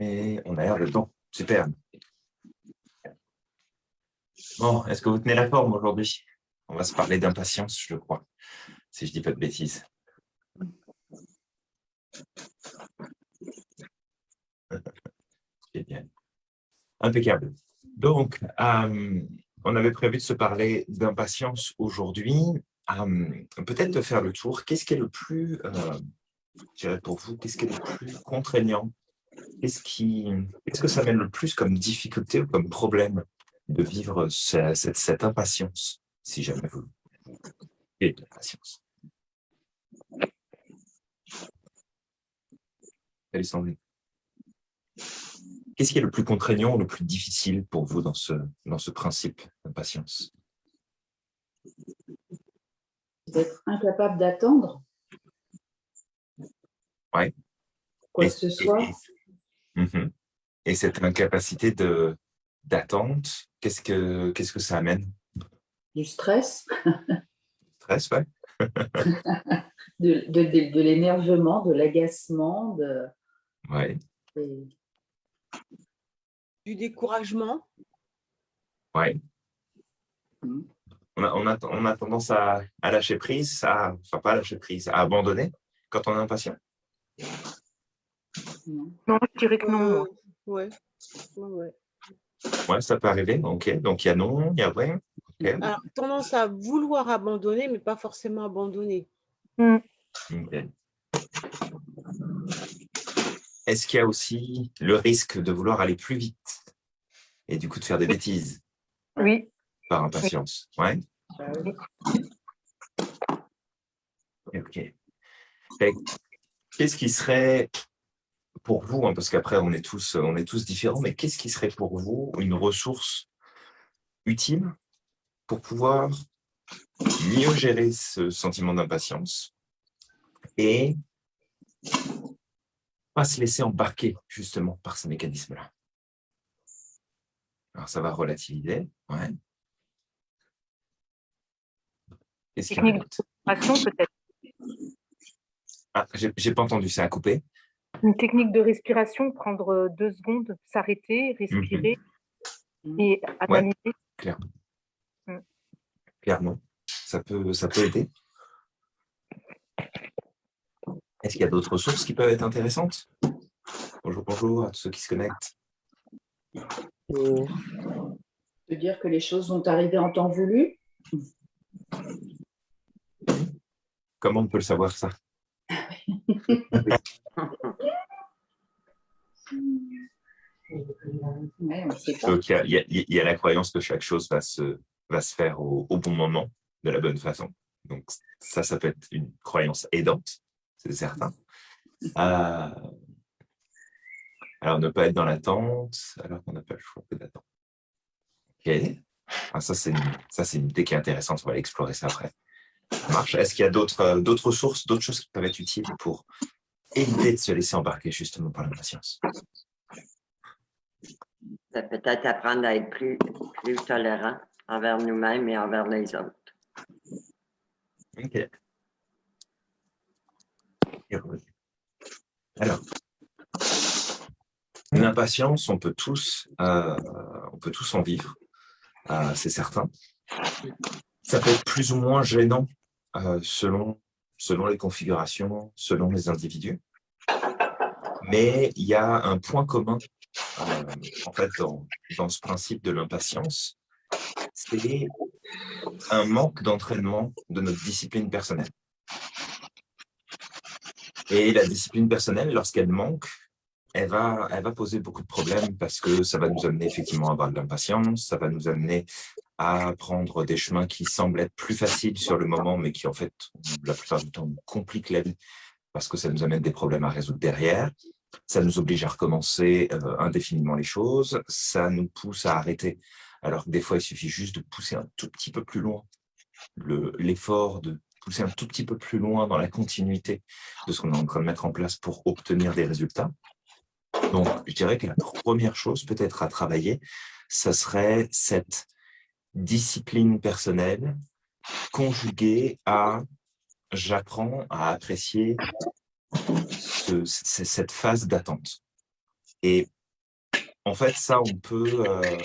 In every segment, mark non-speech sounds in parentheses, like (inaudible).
Et on a l'air de temps. Super. Bon, est-ce que vous tenez la forme aujourd'hui? On va se parler d'impatience, je crois, si je ne dis pas de bêtises. (laughs) Impeccable. Donc, euh, on avait prévu de se parler d'impatience aujourd'hui. Euh, peut-être de faire le tour. Qu'est-ce qui est le plus, euh, je dirais pour vous, qu'est-ce qui est le plus contraignant Qu'est-ce qui, qu'est-ce que ça mène le plus comme difficulté ou comme problème de vivre cette, cette, impatience, si jamais vous et de l'impatience Qu'est-ce qui est le plus contraignant ou le plus difficile pour vous dans ce, dans ce principe d'impatience? D'être incapable d'attendre. Oui. Quoi que ce soit. Mhm. Et, cette incapacité d'attente, qu'est-ce que qu'est-ce que ça amène? Du stress. stress, ouais. (laughs) de, de, de, l'énervement, de l'agacement, de... Ouais. Du découragement. Oui. Mm. On a, on, a, on a, tendance à, à, lâcher prise, à, enfin pas à lâcher prise, à abandonner quand on est impatient. Non, je dirais que non. ouais. ouais. Ouais, ça peut arriver. Ok, donc il y a non, il y a ouais. Alors, tendance à vouloir abandonner, mais pas forcément abandonner. Mm. Est-ce qu'il y a aussi le risque de vouloir aller plus vite et du coup de faire des bêtises? Oui. Par impatience, ouais. Ok. Qu'est-ce qui serait pour vous, hein, parce qu'après on est tous on est tous différents, mais qu'est-ce qui serait pour vous une ressource utile pour pouvoir mieux gérer ce sentiment d'impatience et pas se laisser embarquer justement par ces mécanismes-là? Alors ça va relativiser, ouais. Respiration peut-être? Ah, j'ai pas entendu, ça a coupé. Une technique de respiration, prendre deux secondes, s'arrêter, respirer mhm. et analyser. clairement. Mm. Clairement, ça peut, ça peut aider. Est-ce qu'il y a d'autres ressources qui peuvent être intéressantes? Bonjour, bonjour à tous ceux qui se connectent. De dire que les choses vont arriver en temps voulu? Comment on peut le savoir ça? Donc, il y, a, la croyance que chaque chose va se, va se faire au, au bon moment, de la bonne façon. Donc, ça, ça peut être une croyance aidante c'est certain. Euh, alors, ne pas être dans l'attente, alors qu'on n'a pas le choix que d'attendre. Ok. Ah, ça, c'est une, une idée qui est intéressante. On va explorer ça après. Ça marche. Est-ce qu'il y a d'autres d'autres sources, d'autres choses qui peuvent être utiles pour éviter de se laisser embarquer justement par l'impatience Peut-être apprendre à être plus, plus tolérant envers nous-mêmes et envers les autres. OK. Alors, l'impatience, on peut tous, euh, on peut tous en vivre, euh, c'est certain. Ça peut être plus ou moins gênant euh, selon, selon les configurations, selon les individus. Mais il y a un point commun en fait dans, dans ce principe de l'impatience, c'est un manque d'entraînement de notre discipline personnelle. Et la discipline personnelle, lorsqu'elle manque, elle va, elle va poser beaucoup de problèmes parce que ça va nous amener effectivement à avoir de l'impatience, ça va nous amener à prendre des chemins qui semblent être plus faciles sur le moment, mais qui en fait, la plupart du temps, compliquent la vie parce que ça nous amène des problèmes à résoudre derrière. Ça nous oblige à recommencer euh, indéfiniment les choses. Ça nous pousse à arrêter. Alors que des fois, il suffit juste de pousser un tout petit peu plus loin l'effort de pousser un tout petit peu plus loin dans la continuité de ce qu'on est en train de mettre en place pour obtenir des résultats. Donc, je dirais que la première chose peut-être à travailler, ça serait cette discipline personnelle conjuguée à j'apprends à apprécier cette phase d'attente. Et en fait, ça, on peut, euh,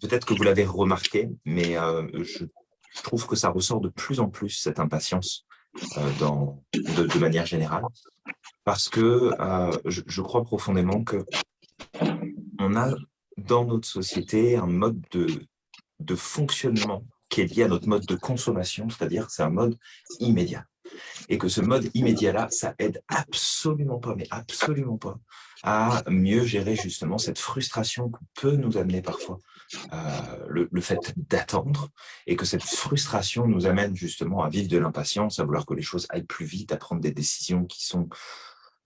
peut-être que vous l'avez remarqué, mais euh, je, trouve que ça ressort de plus en plus, cette impatience, euh, dans, de, manière générale, parce que je, je, crois profondément que on a dans notre société un mode de, de fonctionnement qui est lié à notre mode de consommation, c'est-à-dire c'est un mode immédiat. Et que ce mode immédiat-là, ça aide absolument pas, mais absolument pas, à mieux gérer justement cette frustration que peut nous amener parfois euh, le, fait d'attendre et que cette frustration nous amène justement à vivre de l'impatience, à vouloir que les choses aillent plus vite, à prendre des décisions qui sont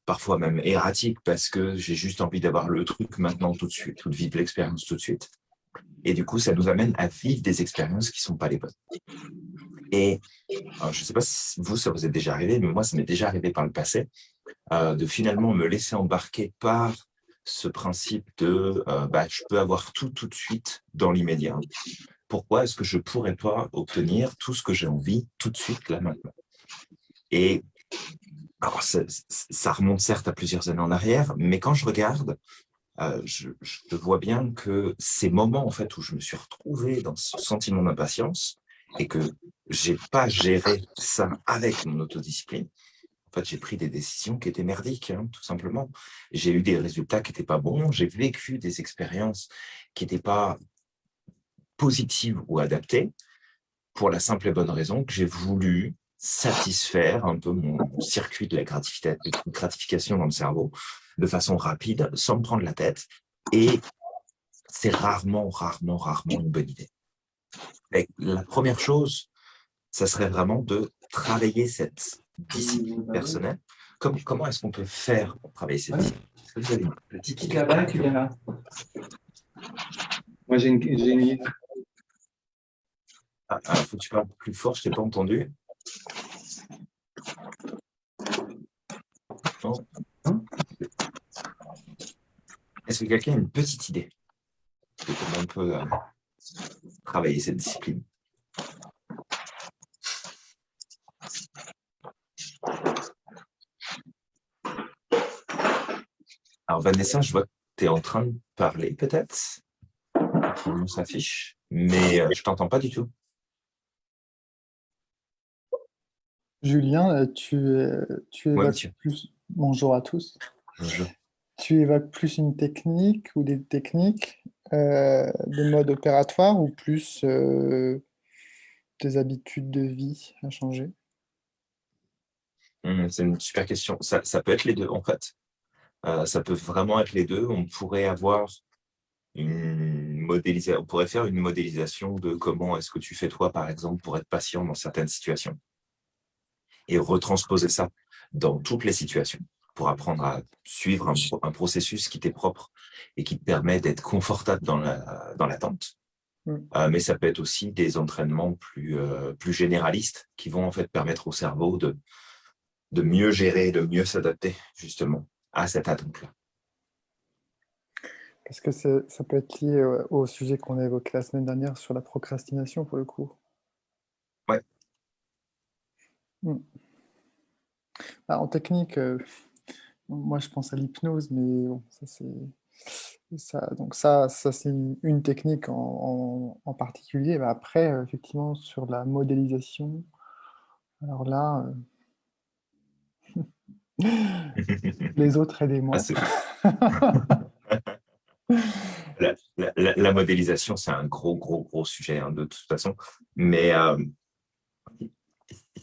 parfois même erratiques parce que j'ai juste envie d'avoir le truc maintenant tout de suite, ou de vivre l'expérience tout de suite. Et du coup, ça nous amène à vivre des expériences qui ne sont pas les bonnes. Et je ne sais pas si vous, ça vous est déjà arrivé, mais moi, ça m'est déjà arrivé par le passé, euh, de finalement me laisser embarquer par ce principe de euh, bah, je peux avoir tout tout de suite dans l'immédiat. Pourquoi est-ce que je ne pourrais pas obtenir tout ce que j'ai envie tout de suite, là, maintenant? Et alors, ça, ça, remonte certes à plusieurs années en arrière, mais quand je regarde, euh, je, vois bien que ces moments en fait où je me suis retrouvé dans ce sentiment d'impatience et que j'ai pas géré ça avec mon autodiscipline, en fait, j'ai pris des décisions qui étaient merdiques, hein, tout simplement. J'ai eu des résultats qui n'étaient pas bons, j'ai vécu des expériences qui n'étaient pas positives ou adaptées, pour la simple et bonne raison que j'ai voulu satisfaire un peu mon circuit de la gratification dans le cerveau de façon rapide, sans me prendre la tête. Et c'est rarement, rarement, rarement une bonne idée. la première chose, ça serait vraiment de travailler cette discipline personnelle. Comme, comment est-ce qu'on peut faire pour travailler cette discipline? Une idée là-bas tu là. Moi, j'ai une, idée. Ah, ah, faut que tu parles plus fort, je ne t'ai pas entendu. Est-ce que quelqu'un a une petite idée de comment on peut euh, travailler cette discipline? Alors Vanessa, je vois que tu es en train de parler peut-être? On s'affiche, mais euh, je t'entends pas du tout. Julien, euh, tu, tu évoques plus... Bonjour à tous. Bonjour. Tu évoques plus une technique ou des techniques euh, de mode opératoire ou plus euh, des habitudes de vie à changer? Mmh, C'est une super question. Ça, peut être les deux, en fait. ça peut vraiment être les deux. On pourrait avoir une modélisation, on pourrait faire une modélisation de comment est-ce que tu fais toi, par exemple, pour être patient dans certaines situations et retransposer ça dans toutes les situations pour apprendre à suivre un, processus qui t'est propre et qui te permet d'être confortable dans l'attente. La, dans mm. euh, mais ça peut être aussi des entraînements plus, euh, plus généralistes qui vont en fait permettre au cerveau de, de mieux gérer, de mieux s'adapter justement à cette attente-là. Est-ce que ça peut être lié au sujet qu'on a évoqué la semaine dernière sur la procrastination pour le coup Ouais. Mm. Bah, en technique, euh, moi je pense à l'hypnose, mais bon, ça c'est ça. Donc ça, ça c'est une, technique en, particulier. Bah, après, euh, effectivement, sur la modélisation, alors là, euh, (laughs) les autres aidez-moi. Ah, (laughs) la, modélisation, c'est un gros, gros, gros sujet hein, de toute façon. Mais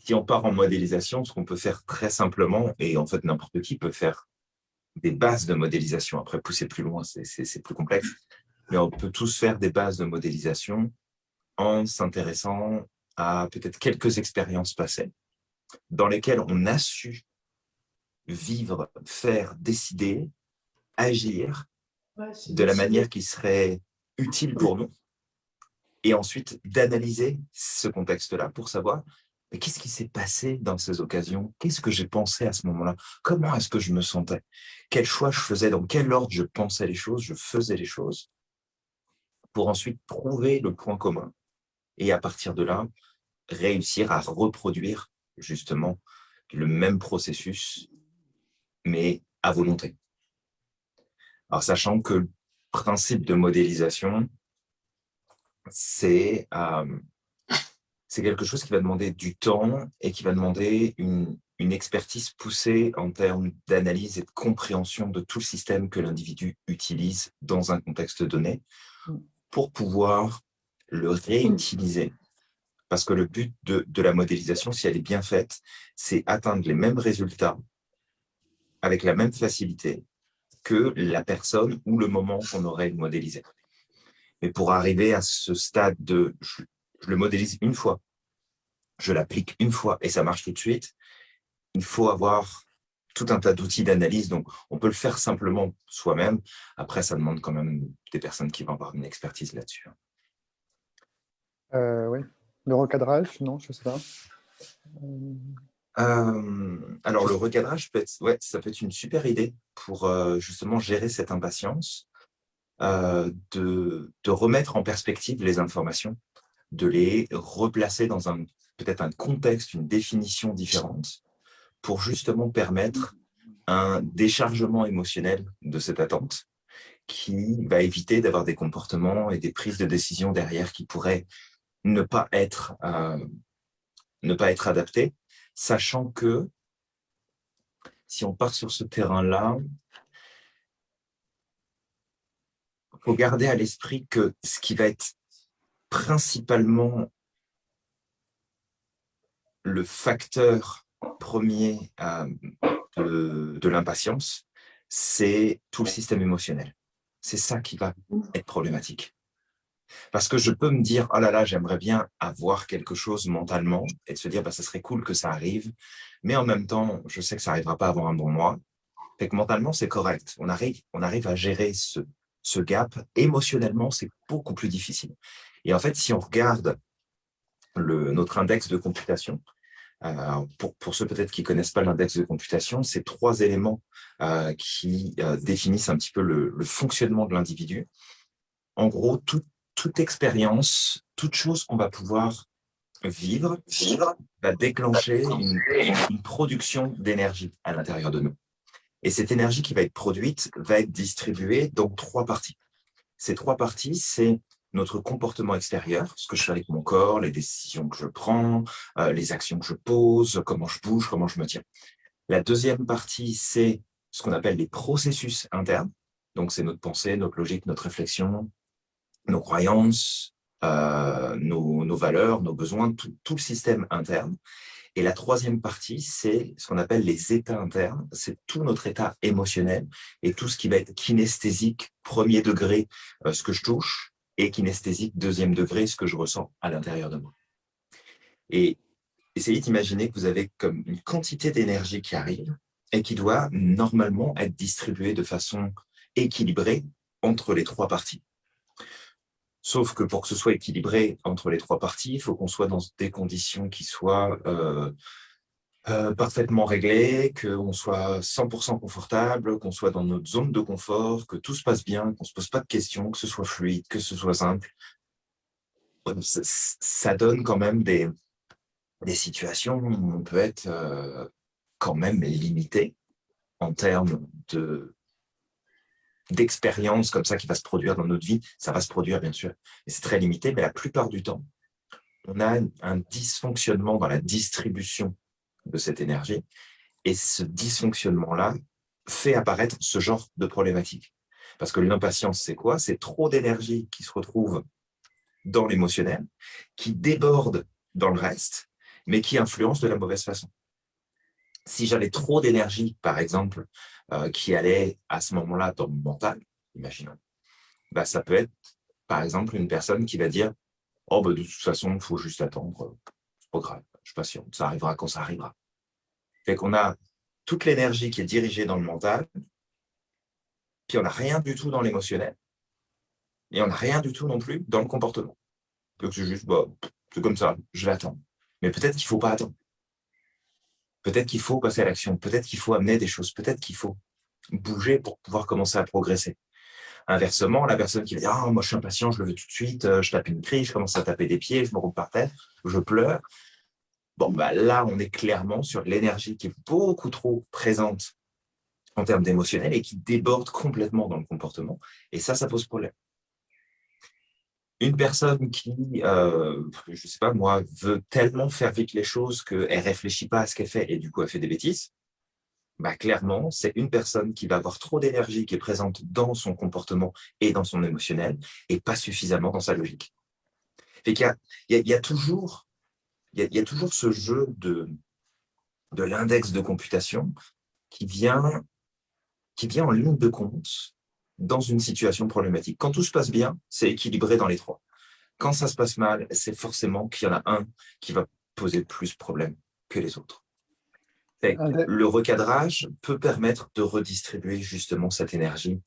si on part en modélisation, ce qu'on peut faire très simplement, et en fait n'importe qui peut faire des bases de modélisation, après pousser plus loin, c'est plus complexe, mais on peut tous faire des bases de modélisation en s'intéressant à peut-être quelques expériences passées dans lesquelles on a su vivre, faire, décider, agir de la manière qui serait utile pour nous et ensuite d'analyser ce contexte-là pour savoir mais qu'est-ce qui s'est passé dans ces occasions? Qu'est-ce que j'ai pensé à ce moment-là? Comment est-ce que je me sentais? Quel choix je faisais? Dans quel ordre je pensais les choses? Je faisais les choses pour ensuite trouver le point commun et à partir de là, réussir à reproduire justement le même processus, mais à volonté. Alors, sachant que le principe de modélisation, c'est euh, c'est quelque chose qui va demander du temps et qui va demander une, une expertise poussée en termes d'analyse et de compréhension de tout le système que l'individu utilise dans un contexte donné Mm. pour pouvoir le réutiliser. Parce que le but de, de la modélisation, si elle est bien faite, c'est atteindre les mêmes résultats avec la même facilité que la personne ou le moment qu'on aurait modélisé. Mais pour arriver à ce stade de je, je le modélise une fois, je l'applique une fois et ça marche tout de suite, il faut avoir tout un tas d'outils d'analyse. Donc, on peut le faire simplement soi-même. Après, ça demande quand même des personnes qui vont avoir une expertise là-dessus. Euh, oui. Le recadrage, non, je ne sais pas. Euh, alors, le recadrage, peut être, ouais, ça peut être une super idée pour euh, justement gérer cette impatience, de, de remettre en perspective les informations, de les replacer dans un peut-être un contexte, une définition différente, pour justement permettre un déchargement émotionnel de cette attente qui va éviter d'avoir des comportements et des prises de décision derrière qui pourraient ne pas être, euh, être adaptés, sachant que si on part sur ce terrain-là, il faut garder à l'esprit que ce qui va être principalement le facteur premier euh, de, l'impatience, c'est tout le système émotionnel. C'est ça qui va être problématique. Parce que je peux me dire, oh là là, j'aimerais bien avoir quelque chose mentalement et de se dire, bah, ça serait cool que ça arrive. Mais en même temps, je sais que ça n'arrivera pas avant un bon mois. Fait que mentalement, c'est correct. On arrive, on arrive à gérer ce gap. Émotionnellement, c'est beaucoup plus difficile. Et en fait, si on regarde le, notre index de computation, euh, pour, pour, ceux peut-être qui ne connaissent pas l'index de computation, c'est trois éléments euh, qui euh, définissent un petit peu le, le fonctionnement de l'individu. En gros, tout, toute expérience, toute chose qu'on va pouvoir vivre, vivre va déclencher une, une production d'énergie à l'intérieur de nous. Et cette énergie qui va être produite va être distribuée dans trois parties. Ces trois parties, c'est notre comportement extérieur, ce que je fais avec mon corps, les décisions que je prends, euh, les actions que je pose, comment je bouge, comment je me tiens. La deuxième partie, c'est ce qu'on appelle les processus internes. Donc, c'est notre pensée, notre logique, notre réflexion, nos croyances, euh, nos, valeurs, nos besoins, tout, tout, le système interne. Et la troisième partie, c'est ce qu'on appelle les états internes. C'est tout notre état émotionnel et tout ce qui va être kinesthésique, premier degré, euh, ce que je touche, et kinesthésique, deuxième degré, ce que je ressens à l'intérieur de moi. Et essayez d'imaginer que vous avez comme une quantité d'énergie qui arrive et qui doit normalement être distribuée de façon équilibrée entre les trois parties. Sauf que pour que ce soit équilibré entre les trois parties, il faut qu'on soit dans des conditions qui soient euh, euh, parfaitement réglées, qu'on soit 100% confortable, qu'on soit dans notre zone de confort, que tout se passe bien, qu'on ne se pose pas de questions, que ce soit fluide, que ce soit simple. Ça, ça donne quand même des, des situations où on peut être euh, quand même limité en termes de d'expérience comme ça qui va se produire dans notre vie, ça va se produire bien sûr, et c'est très limité, mais la plupart du temps, on a un dysfonctionnement dans la distribution de cette énergie, et ce dysfonctionnement-là fait apparaître ce genre de problématique. Parce que l'impatience, c'est quoi? C'est trop d'énergie qui se retrouve dans l'émotionnel, qui déborde dans le reste, mais qui influence de la mauvaise façon. Si j'avais trop d'énergie, par exemple, euh, qui allait à ce moment-là dans mon mental, imaginons, bah, ça peut être, par exemple, une personne qui va dire « Oh, bah, de toute façon, il faut juste attendre, c'est pas grave, je suis patient, ça arrivera quand ça arrivera. » Fait qu'on a toute l'énergie qui est dirigée dans le mental, puis on n'a rien du tout dans l'émotionnel, et on n'a rien du tout non plus dans le comportement. Donc c'est juste, bah, c'est comme ça, je vais attendre. Mais peut-être qu'il ne faut pas attendre. Peut-être qu'il faut passer à l'action, peut-être qu'il faut amener des choses, peut-être qu'il faut bouger pour pouvoir commencer à progresser. Inversement, la personne qui va dire ah, « moi je suis impatient, je le veux tout de suite, euh, je tape une crise, je commence à taper des pieds, je me roule par terre, je pleure », bon, bah, là, on est clairement sur l'énergie qui est beaucoup trop présente en termes d'émotionnel et qui déborde complètement dans le comportement. Et ça, ça pose problème. Une personne qui, euh, je sais pas moi, veut tellement faire vite les choses qu'elle réfléchit pas à ce qu'elle fait et du coup elle fait des bêtises, bah, clairement, c'est une personne qui va avoir trop d'énergie qui est présente dans son comportement et dans son émotionnel et pas suffisamment dans sa logique. il, y a, il, y a, toujours, il, y a, toujours ce jeu de, de l'index de computation qui vient, qui vient en ligne de compte dans une situation problématique. Quand tout se passe bien, c'est équilibré dans les trois. Quand ça se passe mal, c'est forcément qu'il y en a un qui va poser plus de problèmes que les autres. Ah, le recadrage peut permettre de redistribuer justement cette énergie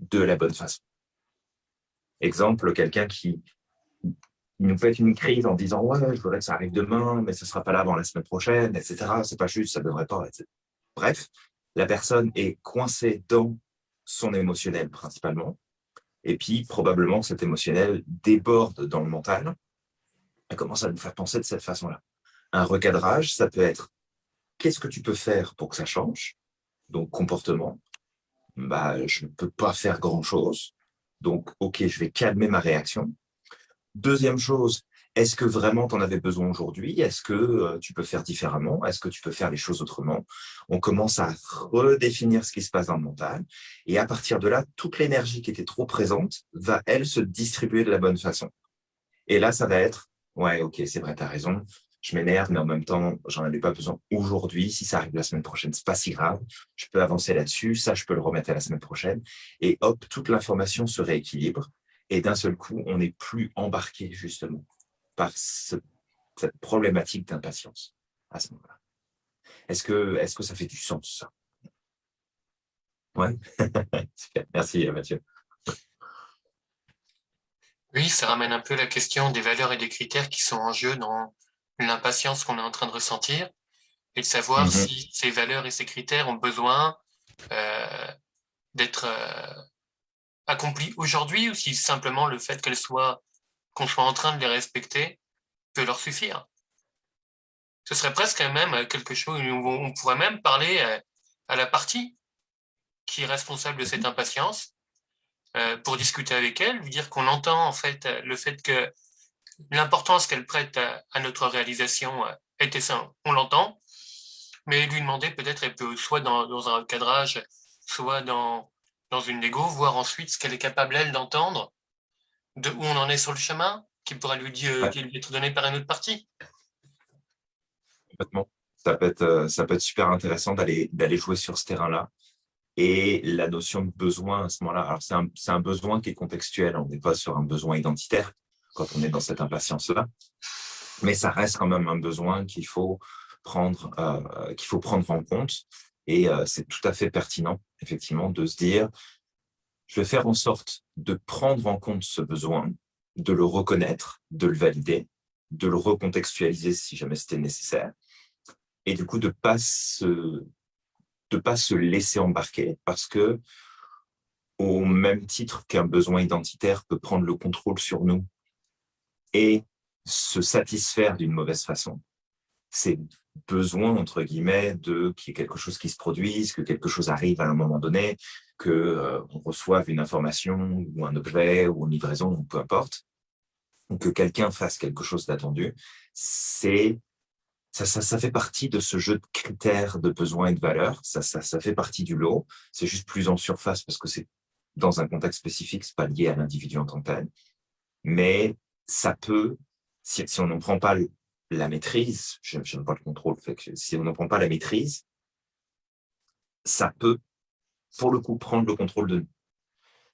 de la bonne façon. Exemple, quelqu'un qui nous fait une crise en disant « ouais, je voudrais que ça arrive demain, mais ce ne sera pas là avant la semaine prochaine, etc. C'est pas juste, ça ne devrait pas, etc. » Bref, la personne est coincée dans son émotionnel principalement, et puis probablement cet émotionnel déborde dans le mental, et commence à nous faire penser de cette façon-là. Un recadrage, ça peut être qu'est-ce que tu peux faire pour que ça change? Donc, comportement, bah, je ne peux pas faire grand-chose. Donc, OK, je vais calmer ma réaction. Deuxième chose, est-ce que vraiment tu en avais besoin aujourd'hui? Est-ce que euh, tu peux faire différemment? Est-ce que tu peux faire les choses autrement? On commence à redéfinir ce qui se passe dans le mental. Et à partir de là, toute l'énergie qui était trop présente va, elle, se distribuer de la bonne façon. Et là, ça va être, ouais, ok, c'est vrai, tu as raison, je m'énerve, mais en même temps, j'en avais pas besoin aujourd'hui. Si ça arrive la semaine prochaine, c'est pas si grave. Je peux avancer là-dessus. Ça, je peux le remettre à la semaine prochaine. Et hop, toute l'information se rééquilibre. Et d'un seul coup, on n'est plus embarqué justement par cette problématique d'impatience à ce moment-là. Est-ce que, est que ça fait du sens, ça? Ouais. (laughs) Merci Mathieu. Oui, ça ramène un peu la question des valeurs et des critères qui sont en jeu dans l'impatience qu'on est en train de ressentir et de savoir mhm. si ces valeurs et ces critères ont besoin euh, d'être euh, accomplis aujourd'hui ou si simplement le fait qu'elles soient, qu'on soit en train de les respecter peut leur suffire? Ce serait presque même quelque chose où on pourrait même parler euh, à la partie qui est responsable de cette impatience pour discuter avec elle, lui dire qu'on entend en fait le fait que l'importance qu'elle prête à, notre réalisation euh, était ça, on l'entend, mais lui demander peut-être, elle peut soit dans, un cadrage, soit dans, dans une négo, voir ensuite ce qu'elle est capable, elle, d'entendre, de où on en est sur le chemin, qui pourrait lui, dire, lui être donné par une autre partie. Complètement. Ça peut être, euh, ça peut être super intéressant d'aller jouer sur ce terrain-là. Et la notion de besoin à ce moment-là, alors c'est un, un, besoin qui est contextuel, on n'est pas sur un besoin identitaire, quand on est dans cette impatience-là. Mais ça reste quand même un besoin qu'il faut prendre, euh, qu'il faut prendre en compte. Et euh, c'est tout à fait pertinent, effectivement, de se dire, je vais faire en sorte de prendre en compte ce besoin, de le reconnaître, de le valider, de le recontextualiser si jamais c'était nécessaire, et du coup de ne pas, se, pas se laisser embarquer parce que au même titre qu'un besoin identitaire peut prendre le contrôle sur nous et se satisfaire d'une mauvaise façon. C'est besoin, entre guillemets, de qu'il y ait quelque chose qui se produise, que quelque chose arrive à un moment donné, qu'on euh, reçoive une information ou un objet ou une livraison, peu importe, ou que quelqu'un fasse quelque chose d'attendu, c'est ça, ça, ça, fait partie de ce jeu de critères de besoins et de valeurs, ça, ça, ça fait partie du lot, c'est juste plus en surface parce que c'est dans un contexte spécifique, c'est pas lié à l'individu en tant que tel, mais ça peut, si, on n'en prend pas la maîtrise, je n'aime pas le contrôle, si on n'en prend pas la maîtrise, ça peut, pour le coup, prendre le contrôle de nous.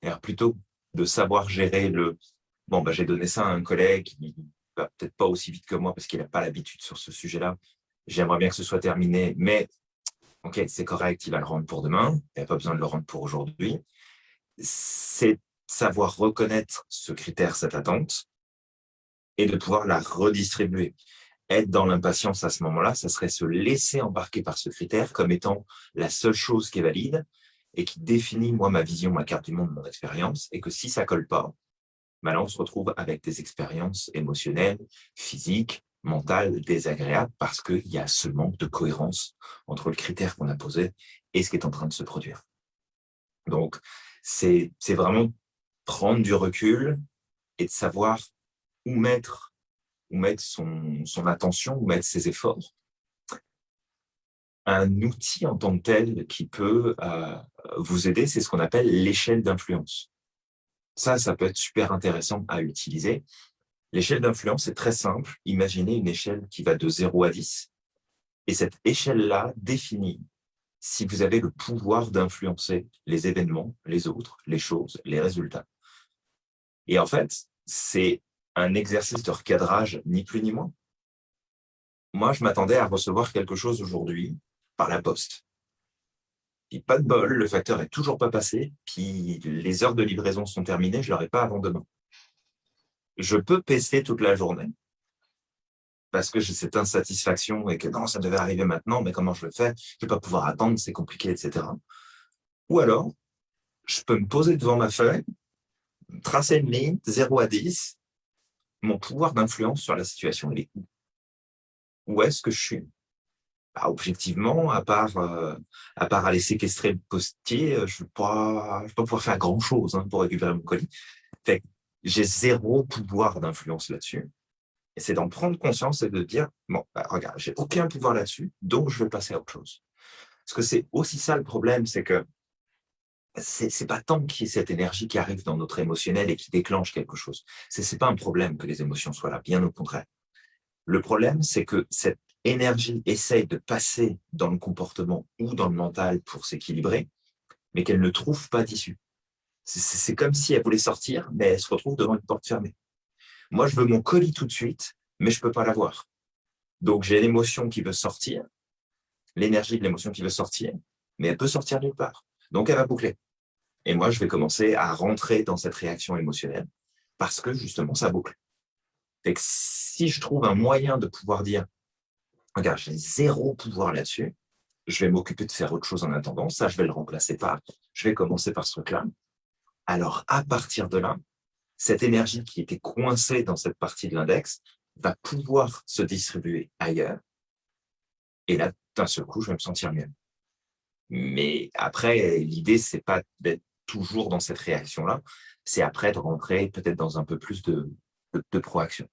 Alors, plutôt de savoir gérer le « bon, bah, j'ai donné ça à un collègue qui va peut-être pas aussi vite que moi parce qu'il n'a pas l'habitude sur ce sujet-là, j'aimerais bien que ce soit terminé, mais ok, c'est correct, il va le rendre pour demain, il n'y a pas besoin de le rendre pour aujourd'hui. » C'est savoir reconnaître ce critère, cette attente, et de pouvoir la redistribuer. Être dans l'impatience à ce moment-là, ça serait se laisser embarquer par ce critère comme étant la seule chose qui est valide et qui définit, moi, ma vision, ma carte du monde, mon expérience, et que si ça colle pas, ben là, on se retrouve avec des expériences émotionnelles, physiques, mental désagréable parce qu'il y a ce manque de cohérence entre le critère qu'on a posé et ce qui est en train de se produire. Donc, c'est vraiment prendre du recul et de savoir où mettre, où mettre son, attention, où mettre ses efforts. Un outil en tant que tel qui peut euh, vous aider, c'est ce qu'on appelle l'échelle d'influence. Ça, ça peut être super intéressant à utiliser. L'échelle d'influence est très simple. Imaginez une échelle qui va de 0 à 10. Et cette échelle-là définit si vous avez le pouvoir d'influencer les événements, les autres, les choses, les résultats. Et en fait, c'est un exercice de recadrage, ni plus ni moins. Moi, je m'attendais à recevoir quelque chose aujourd'hui par la poste. Puis pas de bol, le facteur est toujours pas passé, puis les heures de livraison sont terminées, je ne l'aurai pas avant demain. Je peux pester toute la journée, parce que j'ai cette insatisfaction et que non, ça devait arriver maintenant, mais comment je le fais Je ne vais pas pouvoir attendre, c'est compliqué, etc. Ou alors, je peux me poser devant ma feuille, tracer une ligne, 0 à 10, mon pouvoir d'influence sur la situation, il est où Où est-ce que je suis? Bah, objectivement, à part, euh, à part aller séquestrer le postier, euh, je ne vais, pas, pouvoir faire grand-chose hein, pour récupérer mon colis. J'ai zéro pouvoir d'influence là-dessus. Et c'est d'en prendre conscience et de dire, bon, bah, regarde, j'ai aucun pouvoir là-dessus, donc je vais passer à autre chose. Parce que c'est aussi ça le problème, c'est que c'est pas tant qu'il y ait cette énergie qui arrive dans notre émotionnel et qui déclenche quelque chose. C'est pas un problème que les émotions soient là, bien au contraire. Le problème, c'est que cette énergie essaye de passer dans le comportement ou dans le mental pour s'équilibrer, mais qu'elle ne trouve pas d'issue. C'est comme si elle voulait sortir, mais elle se retrouve devant une porte fermée. Moi, je veux mon colis tout de suite, mais je ne peux pas l'avoir. Donc, j'ai l'émotion qui veut sortir, l'énergie de l'émotion qui veut sortir, mais elle peut sortir nulle part. Donc, elle va boucler. Et moi, je vais commencer à rentrer dans cette réaction émotionnelle parce que, justement, ça boucle. Et que si je trouve un moyen de pouvoir dire regarde, j'ai zéro pouvoir là-dessus, je vais m'occuper de faire autre chose en attendant, ça, je vais le remplacer par, je vais commencer par ce truc-là. Alors, à partir de là, cette énergie qui était coincée dans cette partie de l'index va pouvoir se distribuer ailleurs. Et là, d'un seul coup, je vais me sentir mieux. Mais après, l'idée, c'est pas d'être toujours dans cette réaction-là, c'est après de rentrer peut-être dans un peu plus de, de, proaction.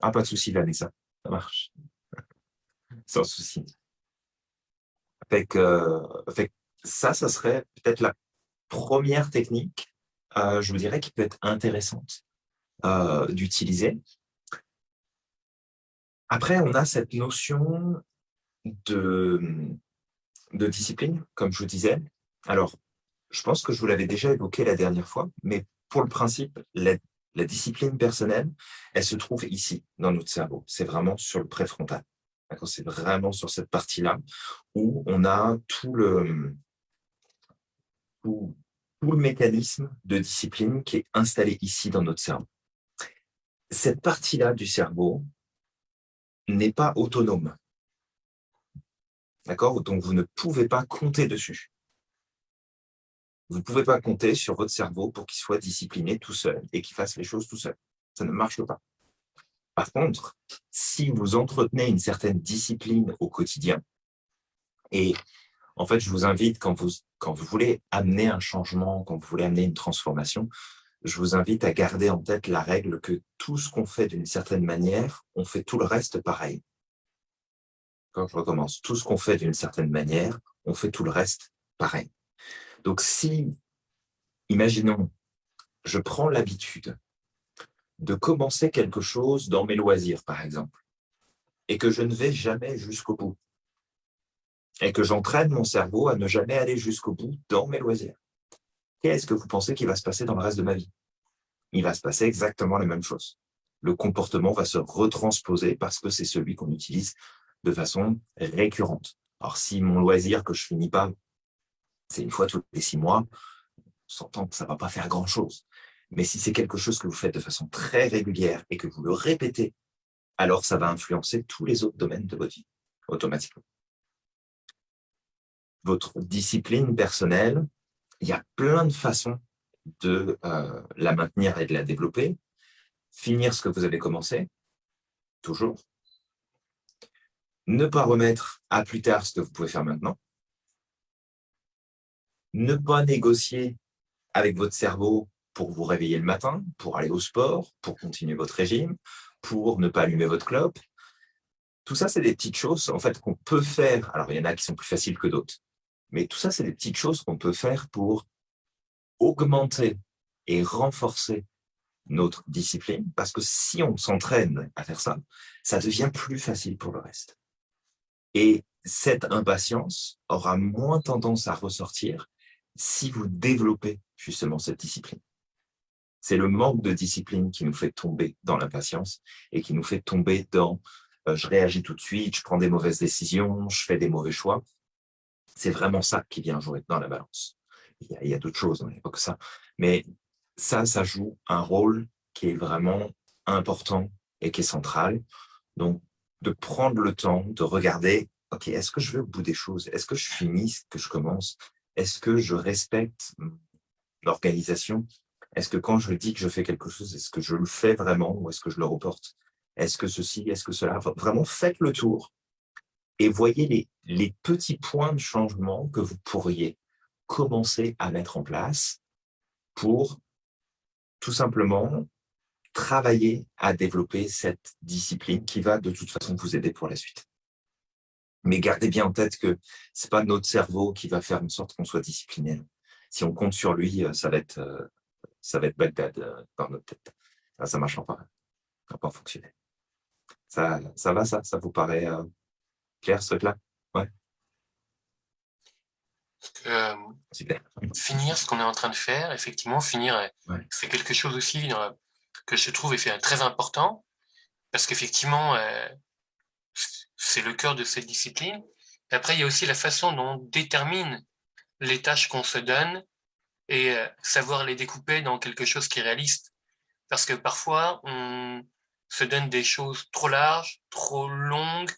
Ah, pas de souci, Vanessa. Ça marche. (laughs) Sans souci. Fait ça, ça serait peut-être la première technique, euh, je vous dirais, qui peut être intéressante euh, d'utiliser. Après, on a cette notion de, de discipline, comme je vous disais. Alors, je pense que je vous l'avais déjà évoqué la dernière fois, mais pour le principe, la la discipline personnelle, elle se trouve ici, dans notre cerveau. C'est vraiment sur le préfrontal. C'est vraiment sur cette partie-là où on a tout le, tout, le mécanisme de discipline qui est installé ici dans notre cerveau. Cette partie-là du cerveau n'est pas autonome. D'accord? Donc, vous ne pouvez pas compter dessus. Vous ne pouvez pas compter sur votre cerveau pour qu'il soit discipliné tout seul et qu'il fasse les choses tout seul. Ça ne marche pas. Par contre, si vous entretenez une certaine discipline au quotidien, et en fait, je vous invite, quand vous, quand vous voulez amener un changement, quand vous voulez amener une transformation, je vous invite à garder en tête la règle que tout ce qu'on fait d'une certaine manière, on fait tout le reste pareil. Quand je recommence, tout ce qu'on fait d'une certaine manière, on fait tout le reste pareil. Donc si, imaginons, je prends l'habitude de commencer quelque chose dans mes loisirs, par exemple, et que je ne vais jamais jusqu'au bout, et que j'entraîne mon cerveau à ne jamais aller jusqu'au bout dans mes loisirs, qu'est-ce que vous pensez qu'il va se passer dans le reste de ma vie? Il va se passer exactement la même chose. Le comportement va se retransposer parce que c'est celui qu'on utilise de façon récurrente. Alors, si mon loisir que je finis pas c'est une fois tous les six mois, on s'entend que ça ne va pas faire grand-chose. Mais si c'est quelque chose que vous faites de façon très régulière et que vous le répétez, alors ça va influencer tous les autres domaines de votre vie, automatiquement. Votre discipline personnelle, il y a plein de façons de euh, la maintenir et de la développer. Finir ce que vous avez commencé, toujours. Ne pas remettre à plus tard ce que vous pouvez faire maintenant. Ne pas négocier avec votre cerveau pour vous réveiller le matin, pour aller au sport, pour continuer votre régime, pour ne pas allumer votre clope. Tout ça, c'est des petites choses en fait qu'on peut faire. Alors, il y en a qui sont plus faciles que d'autres. Mais tout ça, c'est des petites choses qu'on peut faire pour augmenter et renforcer notre discipline, parce que si on s'entraîne à faire ça, ça devient plus facile pour le reste. Et cette impatience aura moins tendance à ressortir si vous développez justement cette discipline. C'est le manque de discipline qui nous fait tomber dans l'impatience et qui nous fait tomber dans euh, je réagis tout de suite, je prends des mauvaises décisions, je fais des mauvais choix. C'est vraiment ça qui vient jouer dans la balance. Il y a, d'autres choses, n'y a pas que ça. Mais ça, ça joue un rôle qui est vraiment important et qui est central. Donc, de prendre le temps de regarder, OK, est-ce que je vais au bout des choses? Est-ce que je finis ce que je commence? Est-ce que je respecte l'organisation Est-ce que quand je dis que je fais quelque chose, est-ce que je le fais vraiment ou est-ce que je le reporte? Est-ce que ceci, est-ce que cela? Vraiment, faites le tour et voyez les, les petits points de changement que vous pourriez commencer à mettre en place pour tout simplement travailler à développer cette discipline qui va de toute façon vous aider pour la suite. Mais gardez bien en tête que ce n'est pas notre cerveau qui va faire en sorte qu'on soit discipliné. Si on compte sur lui, euh, ça va être, euh, ça va être Bagdad euh, dans notre tête. Ça ne marchera pas. Ça va pas fonctionner. Ça, ça va, ça? Ça vous paraît clair, ce truc-là? Ouais. Euh, finir ce qu'on est en train de faire, effectivement, finir, c'est quelque chose aussi que je trouve très important, parce qu'effectivement, c'est le cœur de cette discipline. après, il y a aussi la façon dont on détermine les tâches qu'on se donne et savoir les découper dans quelque chose qui est réaliste. Parce que parfois, on se donne des choses trop larges, trop longues,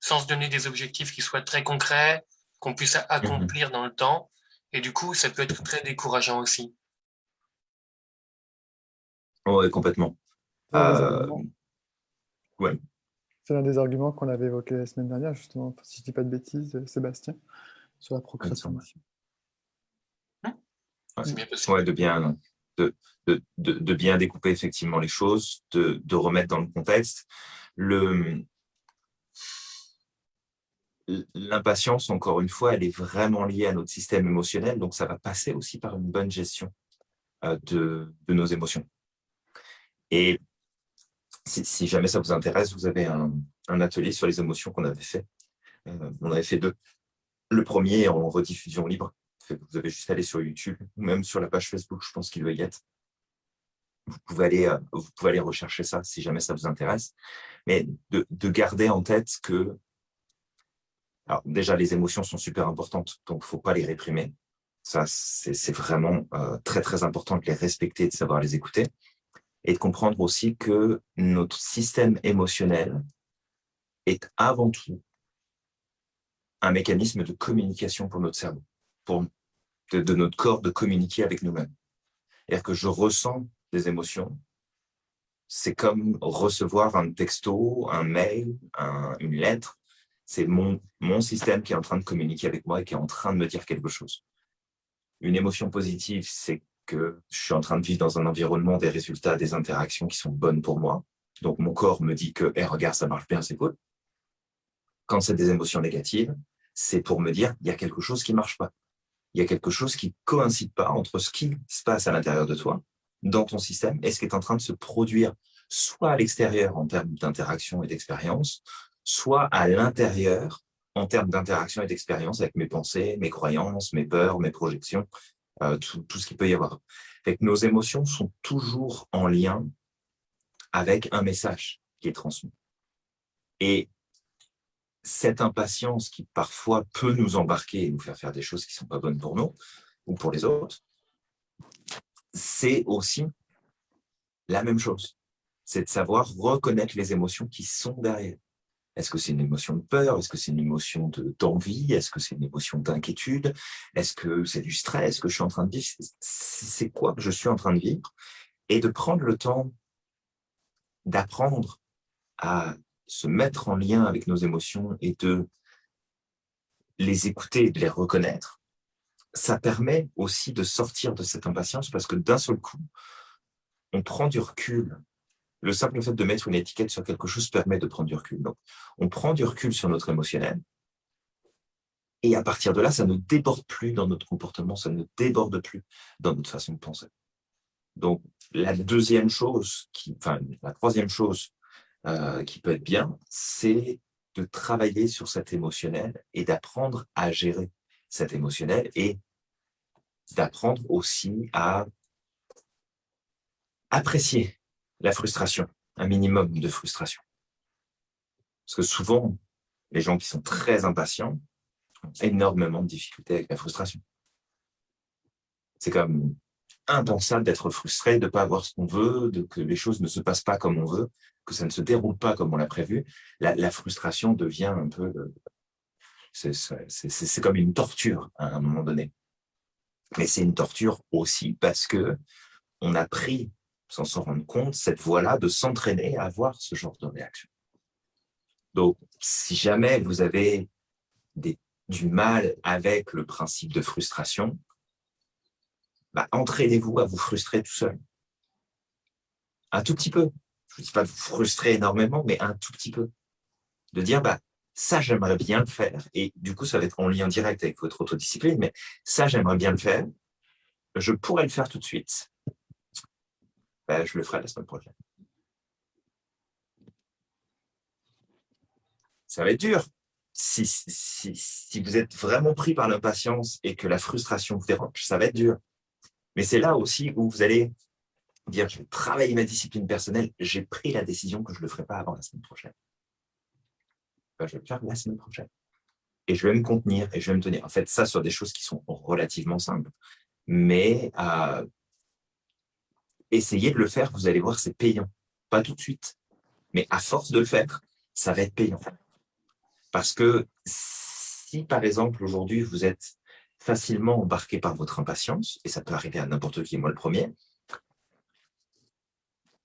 sans se donner des objectifs qui soient très concrets, qu'on puisse accomplir dans le temps. Et du coup, ça peut être très décourageant aussi. Oui, complètement. Euh, C'est l'un des arguments qu'on avait évoqué la semaine dernière, justement, si je ne dis pas de bêtises, Sébastien, sur la procrastination. C'est bien possible. de bien, de, de, de, bien découper effectivement les choses, de, de remettre dans le contexte. Le, l'impatience, encore une fois, elle est vraiment liée à notre système émotionnel, donc ça va passer aussi par une bonne gestion euh, de, nos émotions. Et si, jamais ça vous intéresse, vous avez un, atelier sur les émotions qu'on avait fait. Euh, on avait fait deux. Le premier en rediffusion libre. Vous avez juste aller sur YouTube ou même sur la page Facebook, je pense qu'il doit y être. Vous pouvez, aller, euh, vous pouvez aller rechercher ça si jamais ça vous intéresse. Mais de, de garder en tête que alors déjà, les émotions sont super importantes, donc il ne faut pas les réprimer. Ça, c'est vraiment euh, très, très important de les respecter, de savoir les écouter. Et de comprendre aussi que notre système émotionnel est avant tout un mécanisme de communication pour notre cerveau, pour de, notre corps de communiquer avec nous-mêmes. C'est-à-dire que je ressens des émotions, c'est comme recevoir un texto, un mail, une lettre, c'est mon, mon système qui est en train de communiquer avec moi et qui est en train de me dire quelque chose. Une émotion positive, c'est que je suis en train de vivre dans un environnement, des résultats, des interactions qui sont bonnes pour moi. Donc, mon corps me dit que, hey, regarde, ça marche bien, c'est cool. Quand c'est des émotions négatives, c'est pour me dire, il y a quelque chose qui ne marche pas. Il y a quelque chose qui ne coïncide pas entre ce qui se passe à l'intérieur de toi, dans ton système, et ce qui est en train de se produire soit à l'extérieur en termes d'interaction et d'expérience, soit à l'intérieur en termes d'interaction et d'expérience avec mes pensées, mes croyances, mes peurs, mes projections, euh, tout, ce qu'il peut y avoir. Fait que nos émotions sont toujours en lien avec un message qui est transmis. Et cette impatience qui parfois peut nous embarquer et nous faire faire des choses qui ne sont pas bonnes pour nous ou pour les autres, c'est aussi la même chose. C'est de savoir reconnaître les émotions qui sont derrière. Est-ce que c'est une émotion de peur? Est-ce que c'est une émotion d'envie? Est-ce que c'est une émotion d'inquiétude? Est-ce que c'est du stress? Que je suis en train de vivre? C'est quoi que je suis en train de vivre? Et de prendre le temps d'apprendre à se mettre en lien avec nos émotions et de les écouter, de les reconnaître, ça permet aussi de sortir de cette impatience parce que d'un seul coup, on prend du recul. Le simple fait de mettre une étiquette sur quelque chose permet de prendre du recul. Donc, on prend du recul sur notre émotionnel et à partir de là, ça ne déborde plus dans notre comportement, ça ne déborde plus dans notre façon de penser. Donc, la deuxième chose, enfin, la troisième chose euh, qui peut être bien, c'est de travailler sur cet émotionnel et d'apprendre à gérer cet émotionnel et d'apprendre aussi à apprécier la frustration, un minimum de frustration. Parce que souvent, les gens qui sont très impatients ont énormément de difficultés avec la frustration. C'est comme impensable d'être frustré, de ne pas avoir ce qu'on veut, de que les choses ne se passent pas comme on veut, que ça ne se déroule pas comme on l'a prévu. La, frustration devient un peu... C'est comme une torture à un moment donné. Mais c'est une torture aussi parce que on a pris, sans s'en rendre compte, cette voie-là de s'entraîner à avoir ce genre de réaction. Donc, si jamais vous avez du mal avec le principe de frustration, bah, entraînez-vous à vous frustrer tout seul. Un tout petit peu. Je ne dis pas de vous frustrer énormément, mais un tout petit peu. De dire, bah, ça, j'aimerais bien le faire. Et du coup, ça va être en lien direct avec votre autodiscipline, mais ça, j'aimerais bien le faire. Je pourrais le faire tout de suite. Bah, je le ferai la semaine prochaine. Ça va être dur. Si vous êtes vraiment pris par l'impatience et que la frustration vous dérange, ça va être dur. Mais c'est là aussi où vous allez dire, je vais travailler ma discipline personnelle, j'ai pris la décision que je ne le ferai pas avant la semaine prochaine. Ben, je vais le faire la semaine prochaine. Et je vais me contenir et je vais me tenir. En fait, ça sur des choses qui sont relativement simples. Mais euh, essayez de le faire, vous allez voir, c'est payant. Pas tout de suite. Mais à force de le faire, ça va être payant. Parce que si, par exemple, aujourd'hui, vous êtes facilement embarqué par votre impatience, et ça peut arriver à n'importe qui, moi le premier.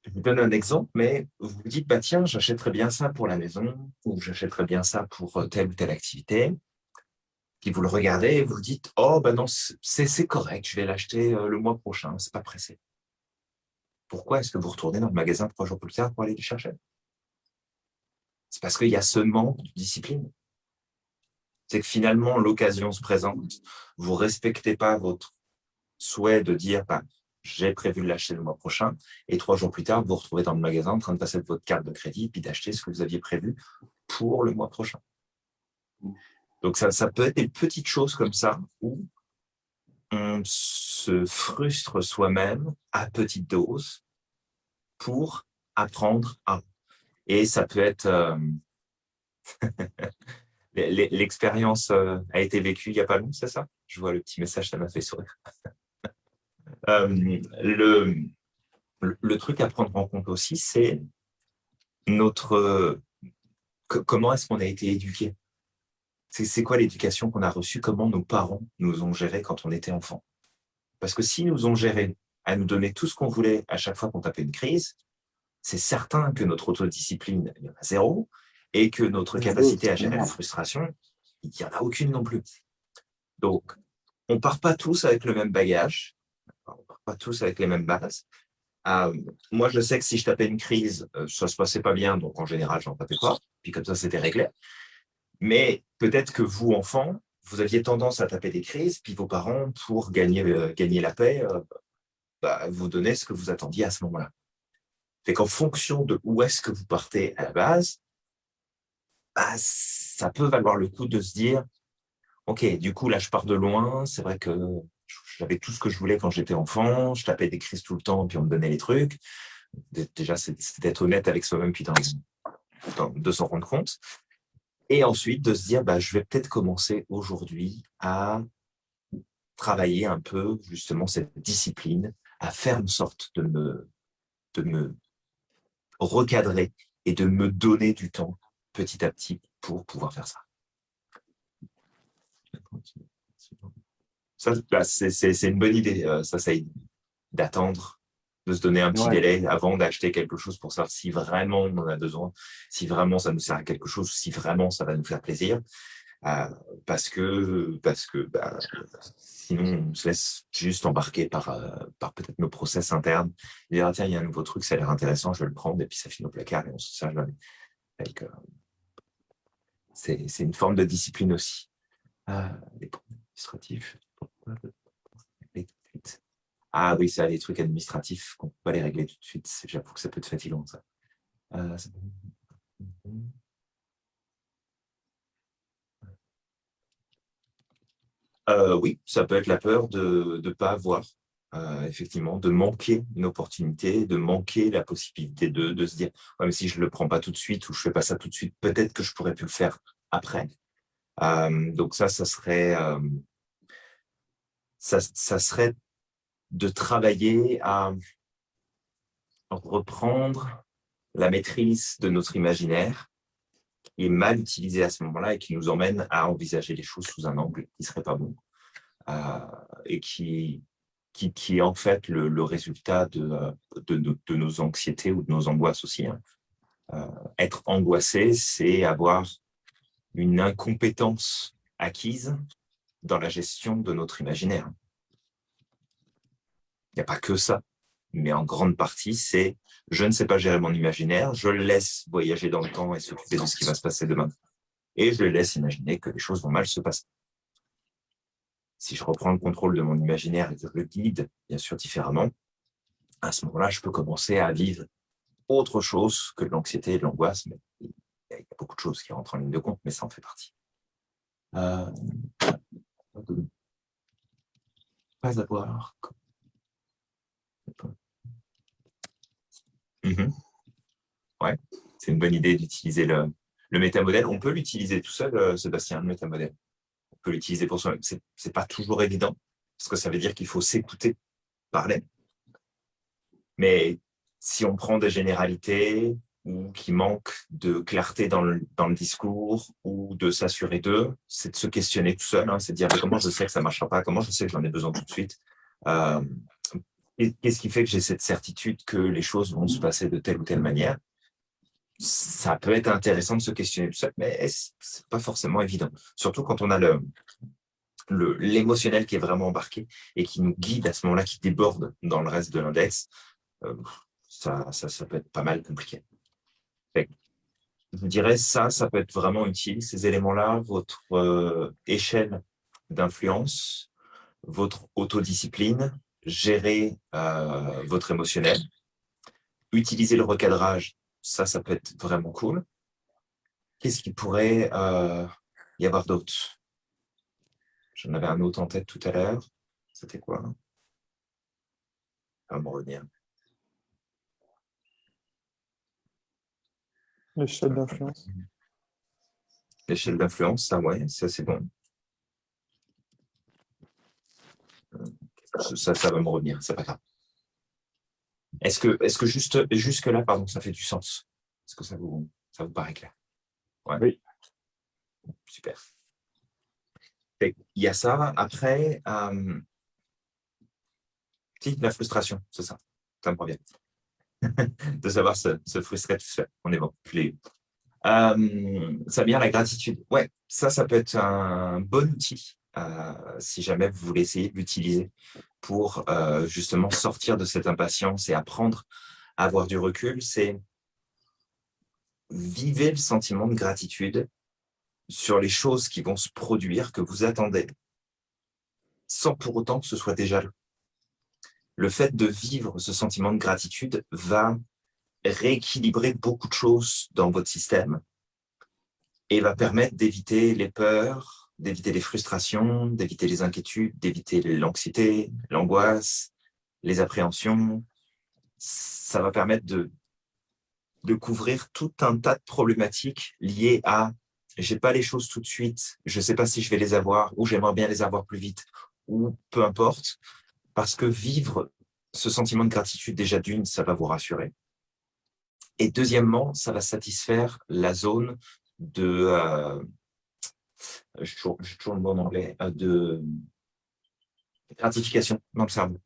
Je vous donne un exemple, mais vous vous dites, bah, tiens, j'achèterais bien ça pour la maison, ou j'achèterais bien ça pour euh, telle ou telle activité. Puis vous le regardez et vous vous dites, oh, ben non, c'est correct, je vais l'acheter euh, le mois prochain, c'est pas pressé. Pourquoi est-ce que vous retournez dans le magasin trois jours plus tard pour aller le chercher? C'est parce qu'il y a ce manque de discipline. C'est que finalement, l'occasion se présente, vous ne respectez pas votre souhait de dire bah, j'ai prévu de l'acheter le mois prochain, et trois jours plus tard, vous vous retrouvez dans le magasin en train de passer votre carte de crédit puis d'acheter ce que vous aviez prévu pour le mois prochain. Donc, ça, ça peut être des petites choses comme ça où on se frustre soi-même à petite dose pour apprendre à. Et ça peut être... Euh, (laughs) L'expérience euh, a été vécue il n'y a pas longtemps, c'est ça? Je vois le petit message, ça m'a fait sourire. (laughs) Euh, le, le truc à prendre en compte aussi, c'est notre comment est-ce qu'on a été éduqué? C'est quoi l'éducation qu'on a reçue? Comment nos parents nous ont gérés quand on était enfant Parce que s'ils nous ont gérés à nous donner tout ce qu'on voulait à chaque fois qu'on tapait une crise, c'est certain que notre autodiscipline, il y en a zéro, et que notre capacité à gérer la frustration, il n'y en a aucune non plus. Donc, on ne part pas tous avec le même bagage, on ne part pas tous avec les mêmes bases. Euh, moi, je sais que si je tapais une crise, euh, ça ne se passait pas bien, donc en général, je n'en tapais pas, puis comme ça, c'était réglé. Mais peut-être que vous, enfants, vous aviez tendance à taper des crises, puis vos parents, pour gagner, euh, gagner la paix, bah, vous donnaient ce que vous attendiez à ce moment-là. Fait qu'en fonction de où est-ce que vous partez à la base, bah, ça peut valoir le coup de se dire, OK, du coup, là, je pars de loin. C'est vrai que j'avais tout ce que je voulais quand j'étais enfant. Je tapais des crises tout le temps, puis on me donnait les trucs. Déjà, c'est d'être honnête avec soi-même, puis de s'en rendre compte. Et ensuite, de se dire, bah, je vais peut-être commencer aujourd'hui à travailler un peu, justement, cette discipline, à faire une sorte de me, de me recadrer et de me donner du temps petit à petit pour pouvoir faire ça. Ça, bah, c'est une bonne idée, euh, ça, ça d'attendre de se donner un petit Ouais. délai avant d'acheter quelque chose pour savoir si vraiment on en a besoin, si vraiment ça nous sert à quelque chose, si vraiment ça va nous faire plaisir. Euh, parce que, parce que bah, sinon, on se laisse juste embarquer par, euh, par peut-être nos process internes. Et dire, ah, tiens, il y a un nouveau truc, ça a l'air intéressant, je vais le prendre, et puis ça finit au placard et on se sert jamais. Euh, c'est une forme de discipline aussi. Euh, les administratifs, Ah oui, ça, les trucs administratifs, qu'on ne peut pas les régler tout de suite, j'avoue que ça peut être fatigant, ça. Euh, Euh, oui, ça peut être la peur de ne pas avoir, euh, effectivement, de manquer une opportunité, de manquer la possibilité de, de se dire ouais, mais si je ne le prends pas tout de suite ou je ne fais pas ça tout de suite, peut-être que je pourrais plus le faire après. Donc ça, ça serait, ça, ça serait de travailler à reprendre la maîtrise de notre imaginaire qui est mal utilisé à ce moment-là et qui nous emmène à envisager les choses sous un angle qui ne serait pas bon euh, et qui, qui, qui est en fait le, le résultat de, euh, de, de, nos anxiétés ou de nos angoisses aussi. hein. Euh, être angoissé, c'est avoir une incompétence acquise dans la gestion de notre imaginaire. Il n'y a pas que ça, mais en grande partie, c'est je ne sais pas gérer mon imaginaire, je le laisse voyager dans le temps et s'occuper de ce qui va se passer demain. Et je le laisse imaginer que les choses vont mal se passer. Si je reprends le contrôle de mon imaginaire et que je le guide, bien sûr, différemment, à ce moment-là, je peux commencer à vivre autre chose que de l'anxiété et de l'angoisse. Il y a beaucoup de choses qui rentrent en ligne de compte, mais ça en fait partie. Euh, pas avoir. Mhm. Ouais, c'est une bonne idée d'utiliser le, le métamodèle. On peut l'utiliser tout seul, euh, Sébastien, le métamodèle. On peut l'utiliser pour soi-même. C'est c'est pas toujours évident, parce que ça veut dire qu'il faut s'écouter parler. Mais si on prend des généralités ou qui manquent de clarté dans le, dans le discours ou de s'assurer d'eux, c'est de se questionner tout seul, hein, c'est de dire comment je sais que ça ne marchera pas, comment je sais que j'en ai besoin tout de suite? Euh, Qu'est-ce qui fait que j'ai cette certitude que les choses vont se passer de telle ou telle manière? Ça peut être intéressant de se questionner tout seul, mais c'est pas forcément évident. Surtout quand on a le le- l'émotionnel qui est vraiment embarqué et qui nous guide à ce moment-là, qui déborde dans le reste de l'index, euh, ça, ça, peut être pas mal compliqué. Fait je dirais ça, ça peut être vraiment utile, ces éléments-là, votre euh, échelle d'influence, votre autodiscipline, gérer euh, votre émotionnel, utiliser le recadrage, ça, ça peut être vraiment cool. Qu'est-ce qui pourrait euh, y avoir d'autre? J'en avais un autre en tête tout à l'heure. C'était quoi? Ça va me revenir. L'échelle d'influence. L'échelle d'influence, ça, ouais, ça c'est bon. Ça, ça va me revenir, c'est pas grave. Est-ce que, est que juste jusque-là, pardon, ça fait du sens? Est-ce que ça vous, ça vous paraît clair? Ouais. Oui. Super. Il y a ça. Après, euh, la frustration, c'est ça. Ça me revient. (laughs) de savoir se, se frustrer tout seul. On est bon. Puis, euh, ça vient la gratitude. Ouais, ça, ça peut être un bon outil si jamais vous voulez essayer de l'utiliser pour euh, justement sortir de cette impatience et apprendre à avoir du recul. C'est vivez le sentiment de gratitude sur les choses qui vont se produire, que vous attendez, sans pour autant que ce soit déjà. Le fait de vivre ce sentiment de gratitude va rééquilibrer beaucoup de choses dans votre système et va permettre d'éviter les peurs, d'éviter les frustrations, d'éviter les inquiétudes, d'éviter l'anxiété, l'angoisse, les appréhensions. Ça va permettre de, couvrir tout un tas de problématiques liées à j'ai pas les choses tout de suite, je sais pas si je vais les avoir ou j'aimerais bien les avoir plus vite ou peu importe, parce que vivre ce sentiment de gratitude déjà d'une, ça va vous rassurer. Et deuxièmement, ça va satisfaire la zone de, euh, j'ai toujours, le mot en anglais, euh, de gratification dans le cerveau.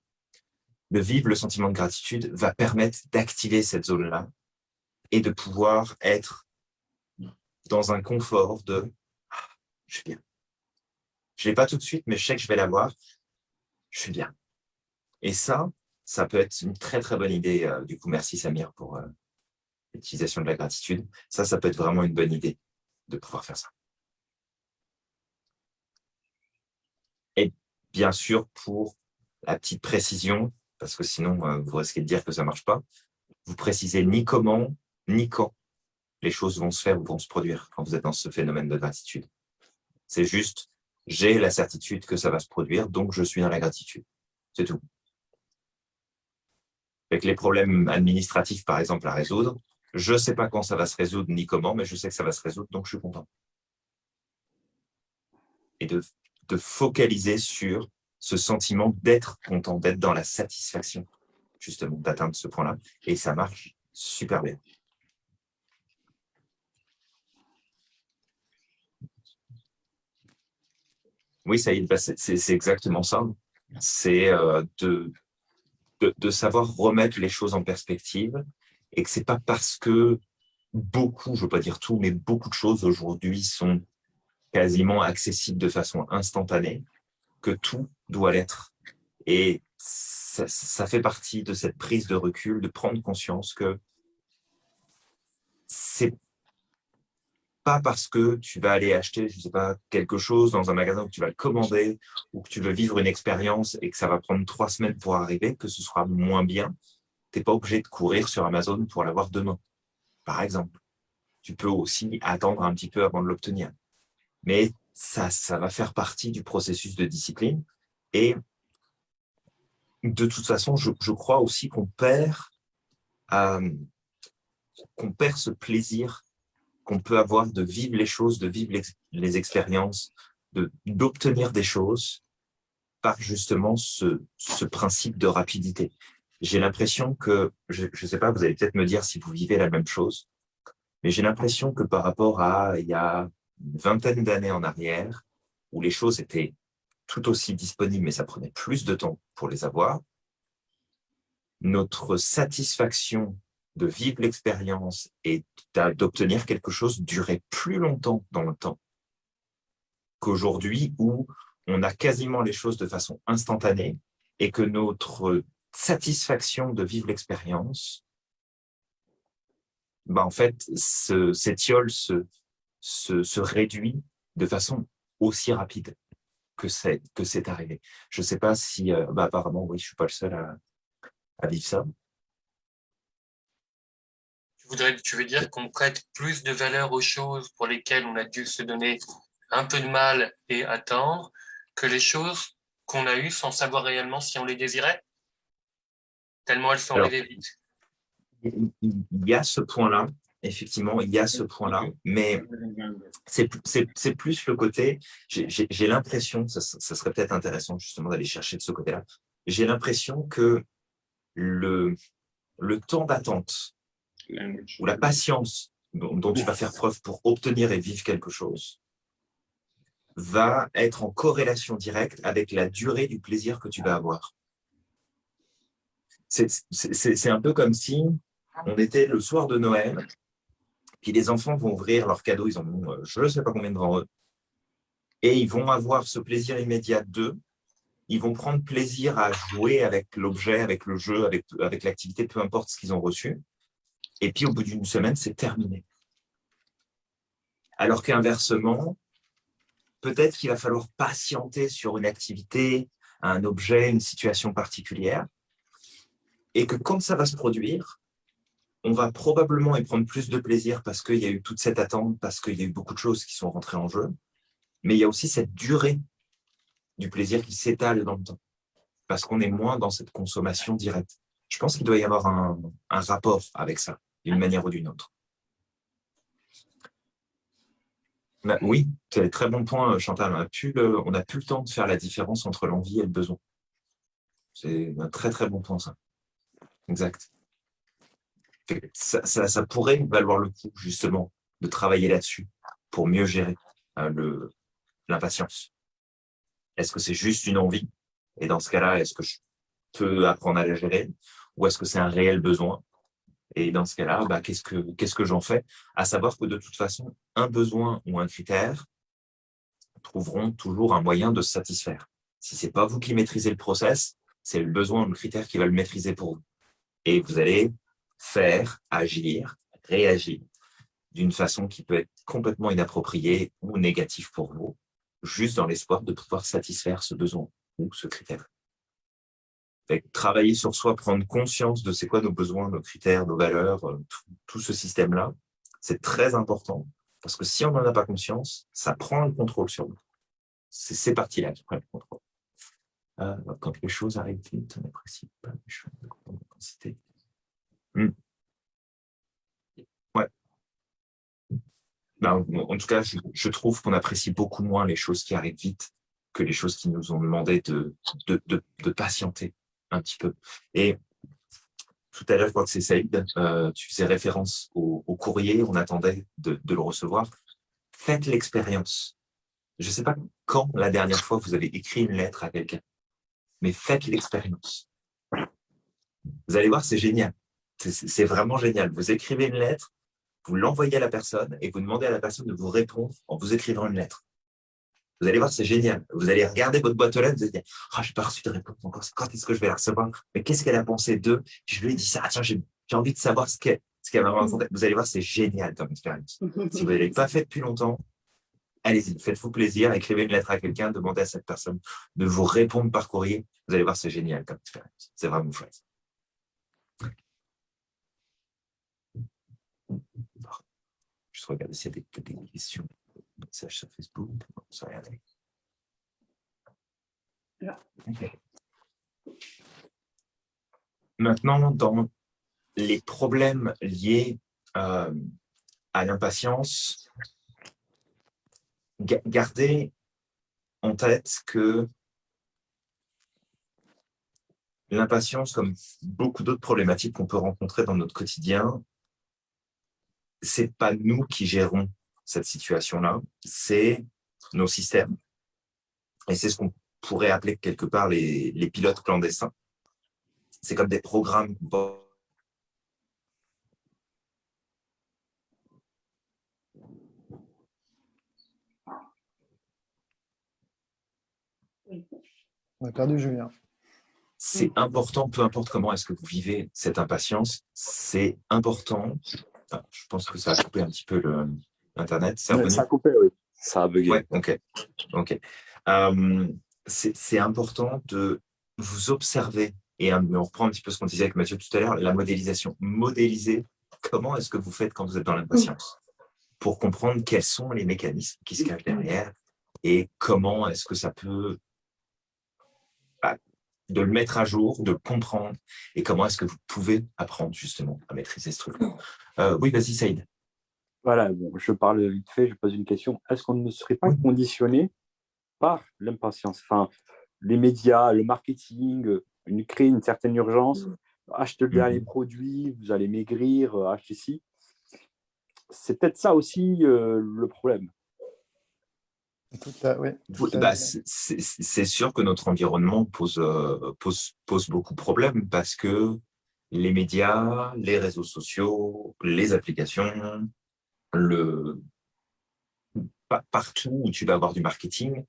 de vivre le sentiment de gratitude va permettre d'activer cette zone-là et de pouvoir être dans un confort de ah, je suis bien. Je ne l'ai pas tout de suite, mais je sais que je vais l'avoir. Je suis bien. Et ça, ça peut être une très très bonne idée. Euh, du coup, merci Samir pour euh, l'utilisation de la gratitude. Ça, ça peut être vraiment une bonne idée de pouvoir faire ça. Et bien sûr, pour la petite précision, parce que sinon, euh, vous risquez de dire que ça ne marche pas, vous précisez ni comment, ni quand les choses vont se faire ou vont se produire quand vous êtes dans ce phénomène de gratitude. C'est juste, j'ai la certitude que ça va se produire, donc je suis dans la gratitude. C'est tout. Avec les problèmes administratifs, par exemple, à résoudre, je ne sais pas quand ça va se résoudre ni comment, mais je sais que ça va se résoudre, donc je suis content. Et de, de focaliser sur ce sentiment d'être content, d'être dans la satisfaction, justement, d'atteindre ce point-là. Et ça marche super bien. Oui, ça bah, c'est exactement ça. C'est euh, de, de, savoir remettre les choses en perspective et que c'est pas parce que beaucoup, je veux pas dire tout, mais beaucoup de choses aujourd'hui sont quasiment accessibles de façon instantanée que tout doit l'être. Et ça, fait partie de cette prise de recul, de prendre conscience que c'est pas parce que tu vas aller acheter, je sais pas, quelque chose dans un magasin où tu vas le commander ou que tu veux vivre une expérience et que ça va prendre trois semaines pour arriver, que ce sera moins bien. Tu n'es pas obligé de courir sur Amazon pour l'avoir demain, par exemple. Tu peux aussi attendre un petit peu avant de l'obtenir. Mais ça, ça va faire partie du processus de discipline. Et de toute façon, je, je crois aussi qu'on perd, euh, qu'on perd ce plaisir qu'on peut avoir de vivre les choses, de vivre les, expériences, d'obtenir des choses par justement ce, principe de rapidité. J'ai l'impression que, je ne sais pas, vous allez peut-être me dire si vous vivez la même chose, mais j'ai l'impression que par rapport à il y a une vingtaine d'années en arrière, où les choses étaient tout aussi disponibles, mais ça prenait plus de temps pour les avoir, notre satisfaction de vivre l'expérience et d'obtenir quelque chose durait plus longtemps dans le temps qu'aujourd'hui où on a quasiment les choses de façon instantanée et que notre satisfaction de vivre l'expérience, bah en fait, s'étiole, se, se, se, réduit de façon aussi rapide que c'est arrivé. Je ne sais pas si, euh, bah apparemment, oui, je ne suis pas le seul à, à vivre ça. Tu, voudrais, tu veux dire qu'on prête plus de valeur aux choses pour lesquelles on a dû se donner un peu de mal et attendre que les choses qu'on a eues sans savoir réellement si on les désirait? Tellement elles sont arrivées vite. Il y a ce point-là, effectivement, il y a ce point-là, mais c'est plus le côté, j'ai l'impression, ça, ça serait peut-être intéressant justement d'aller chercher de ce côté-là, j'ai l'impression que le, le temps d'attente ou la patience dont, tu vas faire preuve pour obtenir et vivre quelque chose va être en corrélation directe avec la durée du plaisir que tu vas avoir. C'est un peu comme si on était le soir de Noël, puis les enfants vont ouvrir leurs cadeaux, ils en ont euh, je ne sais pas combien devant eux, et ils vont avoir ce plaisir immédiat d'eux, ils vont prendre plaisir à jouer avec l'objet, avec le jeu, avec, avec l'activité, peu importe ce qu'ils ont reçu, et puis au bout d'une semaine, c'est terminé. Alors qu'inversement, peut-être qu'il va falloir patienter sur une activité, un objet, une situation particulière, et que quand ça va se produire, on va probablement y prendre plus de plaisir parce qu'il y a eu toute cette attente, parce qu'il y a eu beaucoup de choses qui sont rentrées en jeu, mais il y a aussi cette durée du plaisir qui s'étale dans le temps, parce qu'on est moins dans cette consommation directe. Je pense qu'il doit y avoir un, rapport avec ça, d'une manière ou d'une autre. Bah, oui, c'est très bon point, Chantal. On n'a plus, plus, le temps de faire la différence entre l'envie et le besoin. C'est un très très bon point, ça. Exact. Ça, pourrait valoir le coup, justement, de travailler là-dessus pour mieux gérer euh, l'impatience. Est-ce que c'est juste une envie? Et dans ce cas-là, est-ce que je peux apprendre à la gérer? Ou est-ce que c'est un réel besoin? Et dans ce cas-là, bah, qu'est-ce que, que j'en fais? À savoir que de toute façon, un besoin ou un critère trouveront toujours un moyen de se satisfaire. Si ce n'est pas vous qui maîtrisez le process, c'est le besoin ou le critère qui va le maîtriser pour vous. Et vous allez faire, agir, réagir d'une façon qui peut être complètement inappropriée ou négative pour vous, juste dans l'espoir de pouvoir satisfaire ce besoin ou ce critère. travailler sur soi, prendre conscience de c'est quoi nos besoins, nos critères, nos valeurs, euh, tout, ce système-là, c'est très important parce que si on n'en a pas conscience, ça prend le contrôle sur nous. C'est ces parties-là qui prennent le contrôle. Euh, quand les choses arrivent vite, on n'apprécie pas les choses de grande. Hmm. Ouais. Ben, en tout cas, je, trouve qu'on apprécie beaucoup moins les choses qui arrivent vite que les choses qui nous ont demandé de, de, de, patienter un petit peu. Et tout à l'heure, je crois que c'est Saïd, euh, tu faisais référence au, courrier, on attendait de, de le recevoir. Faites l'expérience. Je ne sais pas quand la dernière fois vous avez écrit une lettre à quelqu'un mais faites l'expérience. Vous allez voir, c'est génial. C'est vraiment génial. Vous écrivez une lettre, vous l'envoyez à la personne et vous demandez à la personne de vous répondre en vous écrivant une lettre. Vous allez voir, c'est génial. Vous allez regarder votre boîte aux lettres, vous allez dire Ah, je n'ai pas reçu de réponse encore. Quand est-ce que je vais la recevoir? Mais qu'est-ce qu'elle a pensé d'eux? Je lui ai dit ça. Tiens, j'ai envie de savoir ce qu'elle qu m'a raconté. Vous allez voir, c'est génial comme expérience. Si vous ne l'avez pas fait depuis longtemps, allez-y, faites-vous plaisir, écrivez une lettre à quelqu'un, demandez à cette personne de vous répondre par courrier. Vous allez voir, c'est génial comme expérience. C'est vraiment chouette. Je regarde s'il y a des, questions, des messages sur Facebook. Maintenant, dans les problèmes liés euh, à l'impatience, gardez en tête que l'impatience, comme beaucoup d'autres problématiques qu'on peut rencontrer dans notre quotidien, c'est pas nous qui gérons cette situation-là, c'est nos systèmes. Et c'est ce qu'on pourrait appeler quelque part les, les pilotes clandestins. C'est comme des programmes On a perdu Julien. C'est important, peu importe comment est-ce que vous vivez cette impatience, c'est important. Je pense que ça a coupé un petit peu l'Internet. ça a coupé, oui. Ça a bugué. Ouais, ok. ok. Euh, c'est important de vous observer et on reprend un petit peu ce qu'on disait avec Mathieu tout à l'heure, la modélisation. Modéliser comment est-ce que vous faites quand vous êtes dans l'impatience pour comprendre quels sont les mécanismes qui se cachent derrière et comment est-ce que ça peut de le mettre à jour, de le comprendre, et comment est-ce que vous pouvez apprendre justement à maîtriser ce truc euh, oui, vas-y, Saïd. Voilà, bon, je parle vite fait, je pose une question. Est-ce qu'on ne serait pas conditionné par l'impatience? Enfin, les médias, le marketing, une, créer une certaine urgence, mmh. achetez le dernier mmh. produit, vous allez maigrir, euh, achetez ci. C'est peut-être ça aussi euh, le problème. Bah, c'est sûr que notre environnement pose, euh, pose, pose beaucoup de problèmes parce que les médias, les réseaux sociaux, les applications, le... partout où tu vas avoir du marketing,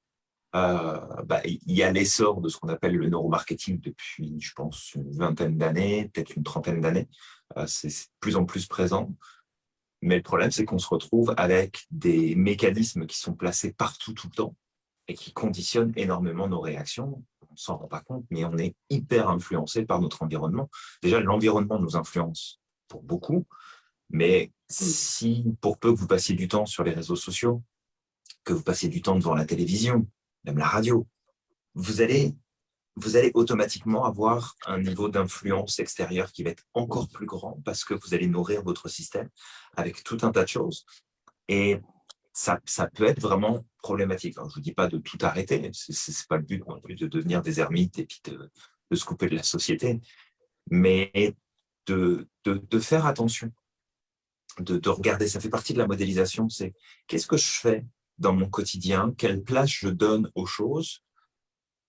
euh, bah, il y a l'essor de ce qu'on appelle le neuromarketing depuis, je pense, une vingtaine d'années, peut-être une trentaine d'années. Euh, c'est de plus en plus présent. Mais le problème, c'est qu'on se retrouve avec des mécanismes qui sont placés partout, tout le temps, et qui conditionnent énormément nos réactions. On ne s'en rend pas compte, mais on est hyper influencé par notre environnement. Déjà, l'environnement nous influence pour beaucoup, mais si, pour peu que vous passiez du temps sur les réseaux sociaux, que vous passiez du temps devant la télévision, même la radio, vous allez vous allez automatiquement avoir un niveau d'influence extérieure qui va être encore plus grand parce que vous allez nourrir votre système avec tout un tas de choses. Et ça, ça peut être vraiment problématique. je ne vous dis pas de tout arrêter, ce n'est pas le but de devenir des ermites et puis de, se couper de la société, mais de, de, faire attention, de, de regarder, ça fait partie de la modélisation, c'est qu'est-ce que je fais dans mon quotidien, quelle place je donne aux choses?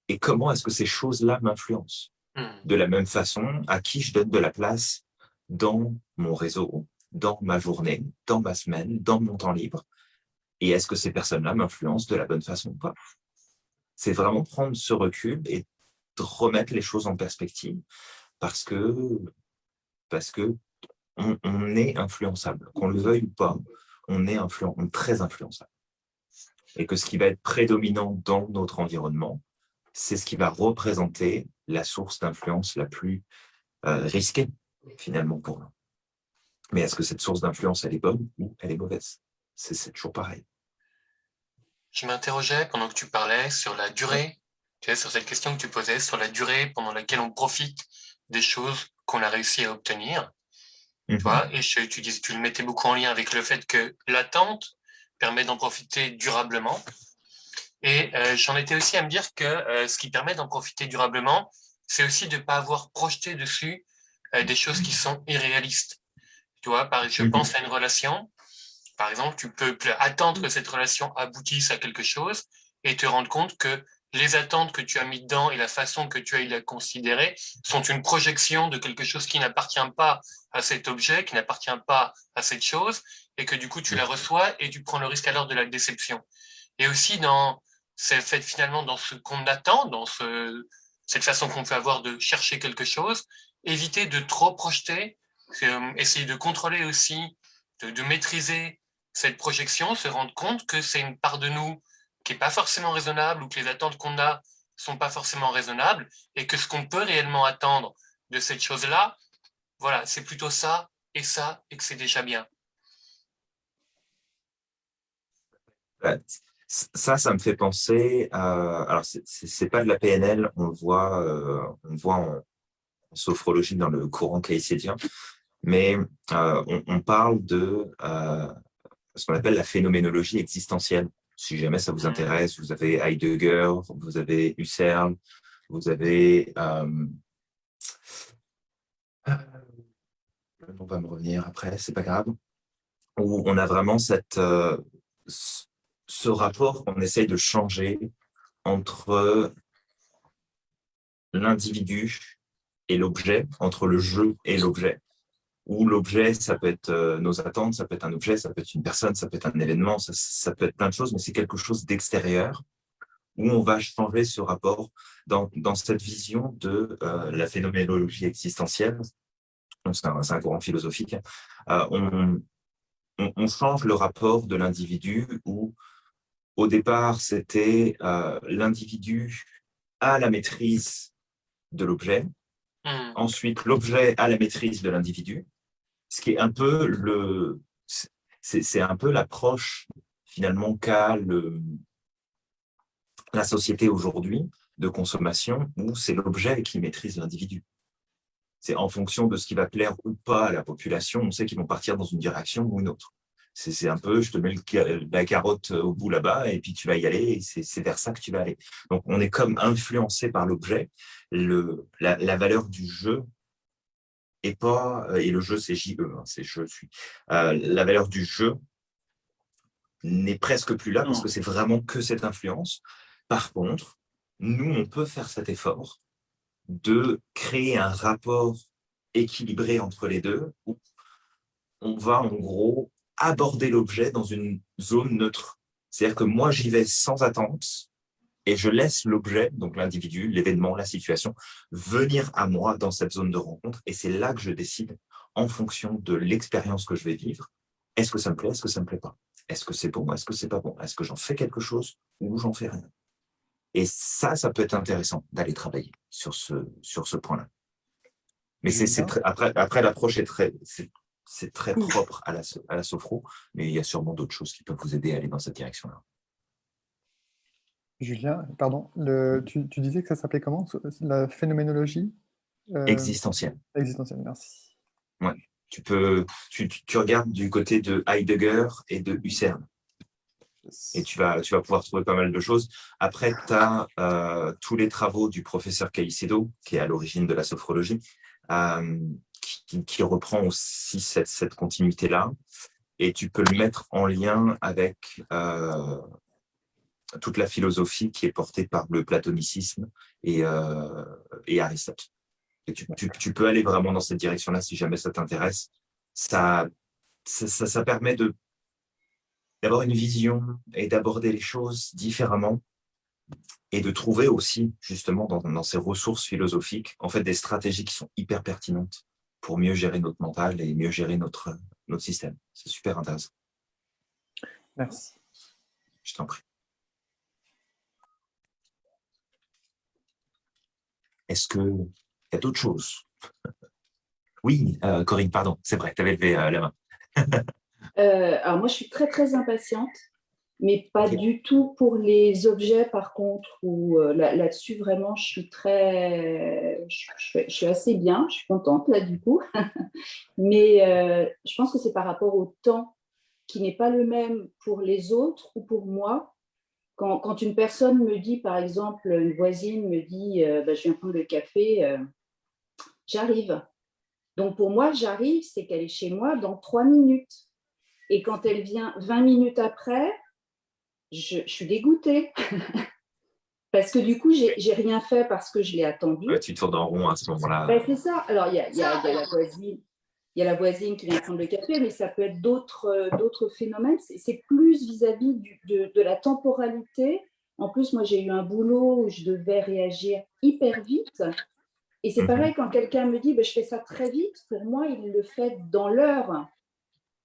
Et comment est-ce que ces choses-là m'influencent Hmm. De la même façon, à qui je donne de la place dans mon réseau, dans ma journée, dans ma semaine, dans mon temps libre, et est-ce que ces personnes-là m'influencent de la bonne façon ou pas? C'est vraiment prendre ce recul et remettre les choses en perspective parce que, parce que on, est influençable. Qu'on le veuille ou pas, on est, très influençable. Et que ce qui va être prédominant dans notre environnement, c'est ce qui va représenter la source d'influence la plus euh, risquée, finalement, pour nous. Mais est-ce que cette source d'influence, elle est bonne ou elle est mauvaise? C'est toujours pareil. Je m'interrogeais pendant que tu parlais sur la durée, tu sais, sur cette question que tu posais, sur la durée pendant laquelle on profite des choses qu'on a réussi à obtenir. Tu Mhm. vois, et je, tu, dis, tu le mettais beaucoup en lien avec le fait que l'attente permet d'en profiter durablement. Et euh, j'en étais aussi à me dire que euh, ce qui permet d'en profiter durablement, c'est aussi de ne pas avoir projeté dessus euh, des choses qui sont irréalistes. Tu vois, par, je Mhm. pense à une relation. Par exemple, tu peux attendre que cette relation aboutisse à quelque chose et te rendre compte que les attentes que tu as mis dedans et la façon que tu as la considérer sont une projection de quelque chose qui n'appartient pas à cet objet, qui n'appartient pas à cette chose, et que du coup tu la reçois et tu prends le risque alors de la déception. Et aussi dans c'est fait finalement dans ce qu'on attend, dans ce, cette façon qu'on peut avoir de chercher quelque chose, éviter de trop projeter, euh, essayer de contrôler aussi, de, maîtriser cette projection, se rendre compte que c'est une part de nous qui n'est pas forcément raisonnable ou que les attentes qu'on a sont pas forcément raisonnables et que ce qu'on peut réellement attendre de cette chose-là, voilà, c'est plutôt ça et ça et que c'est déjà bien. Ça, ça me fait penser à... Alors, c'est pas de la PNL, on le voit, euh, on voit en, en, sophrologie dans le courant caïcédien, mais euh, on, on, parle de euh, ce qu'on appelle la phénoménologie existentielle. Si jamais ça vous intéresse, vous avez Heidegger, vous avez Husserl, vous avez... Le nom va me revenir après, c'est pas grave. Où on a vraiment cette, ce rapport qu'on essaye de changer entre l'individu et l'objet, entre le jeu et l'objet. Où l'objet, ça peut être euh, nos attentes, ça peut être un objet, ça peut être une personne, ça peut être un événement, ça, peut être plein de choses, mais c'est quelque chose d'extérieur où on va changer ce rapport dans, dans cette vision de euh, la phénoménologie existentielle. C'est un, un, courant philosophique. Euh, on, on, on, change le rapport de l'individu où, au départ, c'était euh, l'individu à la maîtrise de l'objet. Mmh. Ensuite, l'objet à la maîtrise de l'individu. Ce qui est un peu le, c'est un peu l'approche finalement qu'a la société aujourd'hui de consommation où c'est l'objet qui maîtrise l'individu. C'est en fonction de ce qui va plaire ou pas à la population, on sait qu'ils vont partir dans une direction ou une autre. C'est un peu, je te mets le, la carotte au bout là-bas et puis tu vas y aller et c'est vers ça que tu vas aller. Donc, on est comme influencé par l'objet. La, la valeur du jeu et pas, et le jeu c'est JE, hein, c'est je suis. Euh, la valeur du jeu n'est presque plus là parce que c'est vraiment que cette influence. Par contre, nous, on peut faire cet effort de créer un rapport équilibré entre les deux où on va en gros aborder l'objet dans une zone neutre. C'est-à-dire que moi, j'y vais sans attente et je laisse l'objet, donc l'individu, l'événement, la situation, venir à moi dans cette zone de rencontre et c'est là que je décide en fonction de l'expérience que je vais vivre. Est-ce que ça me plaît, est-ce que ça me plaît pas? Est-ce que c'est bon, est-ce que c'est pas bon? Est-ce que j'en fais quelque chose ou j'en fais rien? Et ça, ça peut être intéressant d'aller travailler sur ce, sur ce point-là. Mais c'est après, après l'approche est très, c'est très propre à la, à la sophro, mais il y a sûrement d'autres choses qui peuvent vous aider à aller dans cette direction-là. Julien, pardon, le, tu, tu, disais que ça s'appelait comment La phénoménologie euh, Existentielle. Existentielle, merci. Ouais. Tu, peux, tu, tu regardes du côté de Heidegger et de Husserl. Et tu vas, tu vas pouvoir trouver pas mal de choses. Après, tu as euh, tous les travaux du professeur Caicedo, qui est à l'origine de la sophrologie, euh, qui, reprend aussi cette, continuité-là. Et tu peux le mettre en lien avec euh, toute la philosophie qui est portée par le platonicisme et, euh, Aristote. Tu, peux aller vraiment dans cette direction-là si jamais ça t'intéresse. Ça, permet d'avoir une vision et d'aborder les choses différemment et de trouver aussi, justement, dans, dans, ces ressources philosophiques, en fait, des stratégies qui sont hyper pertinentes pour mieux gérer notre mental et mieux gérer notre, notre système. C'est super intéressant. Merci. Je t'en prie. Est-ce qu'il y a d'autres choses? (laughs) Oui, euh, Corinne, pardon, c'est vrai, tu avais levé euh, la main. (laughs) Euh, alors moi, je suis très, très impatiente, mais pas du tout pour les objets, par contre, où là-dessus, vraiment, je suis très... Je, suis assez bien, je suis contente, là, du coup. (laughs) mais je pense que c'est par rapport au temps qui n'est pas le même pour les autres ou pour moi. Quand, quand, une personne me dit, par exemple, une voisine me dit bah, Je viens prendre le café », j'arrive. Donc, pour moi, j'arrive, c'est qu'elle est chez moi dans trois minutes. Et quand elle vient 20 minutes après, je, suis dégoûtée. (laughs) parce que du coup, j'ai rien fait parce que je l'ai attendu. tu tournes en rond à ce moment-là. Ben, c'est ça. Alors, il y a, y, a, y a, la voisine. Il y a la voisine qui vient prendre le café, mais ça peut être d'autres phénomènes. C'est plus vis-à-vis de, de la temporalité. En plus, moi, j'ai eu un boulot où je devais réagir hyper vite. Et c'est mhm. pareil quand quelqu'un me dit bah, je fais ça très vite, pour moi, il le fait dans l'heure.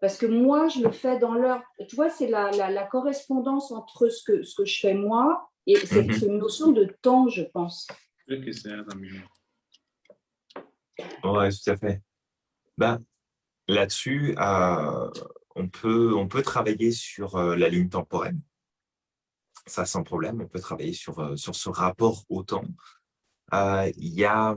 Parce que moi, je le fais dans l'heure. Tu vois, c'est la, la, correspondance entre ce que, ce que je fais moi et c'est mhm. une notion de temps, je pense. Oui, tout à fait. Ben, Là-dessus, euh, on, peut, on peut travailler sur euh, la ligne temporelle. Ça, sans problème, on peut travailler sur, euh, sur ce rapport au temps. Euh, il y a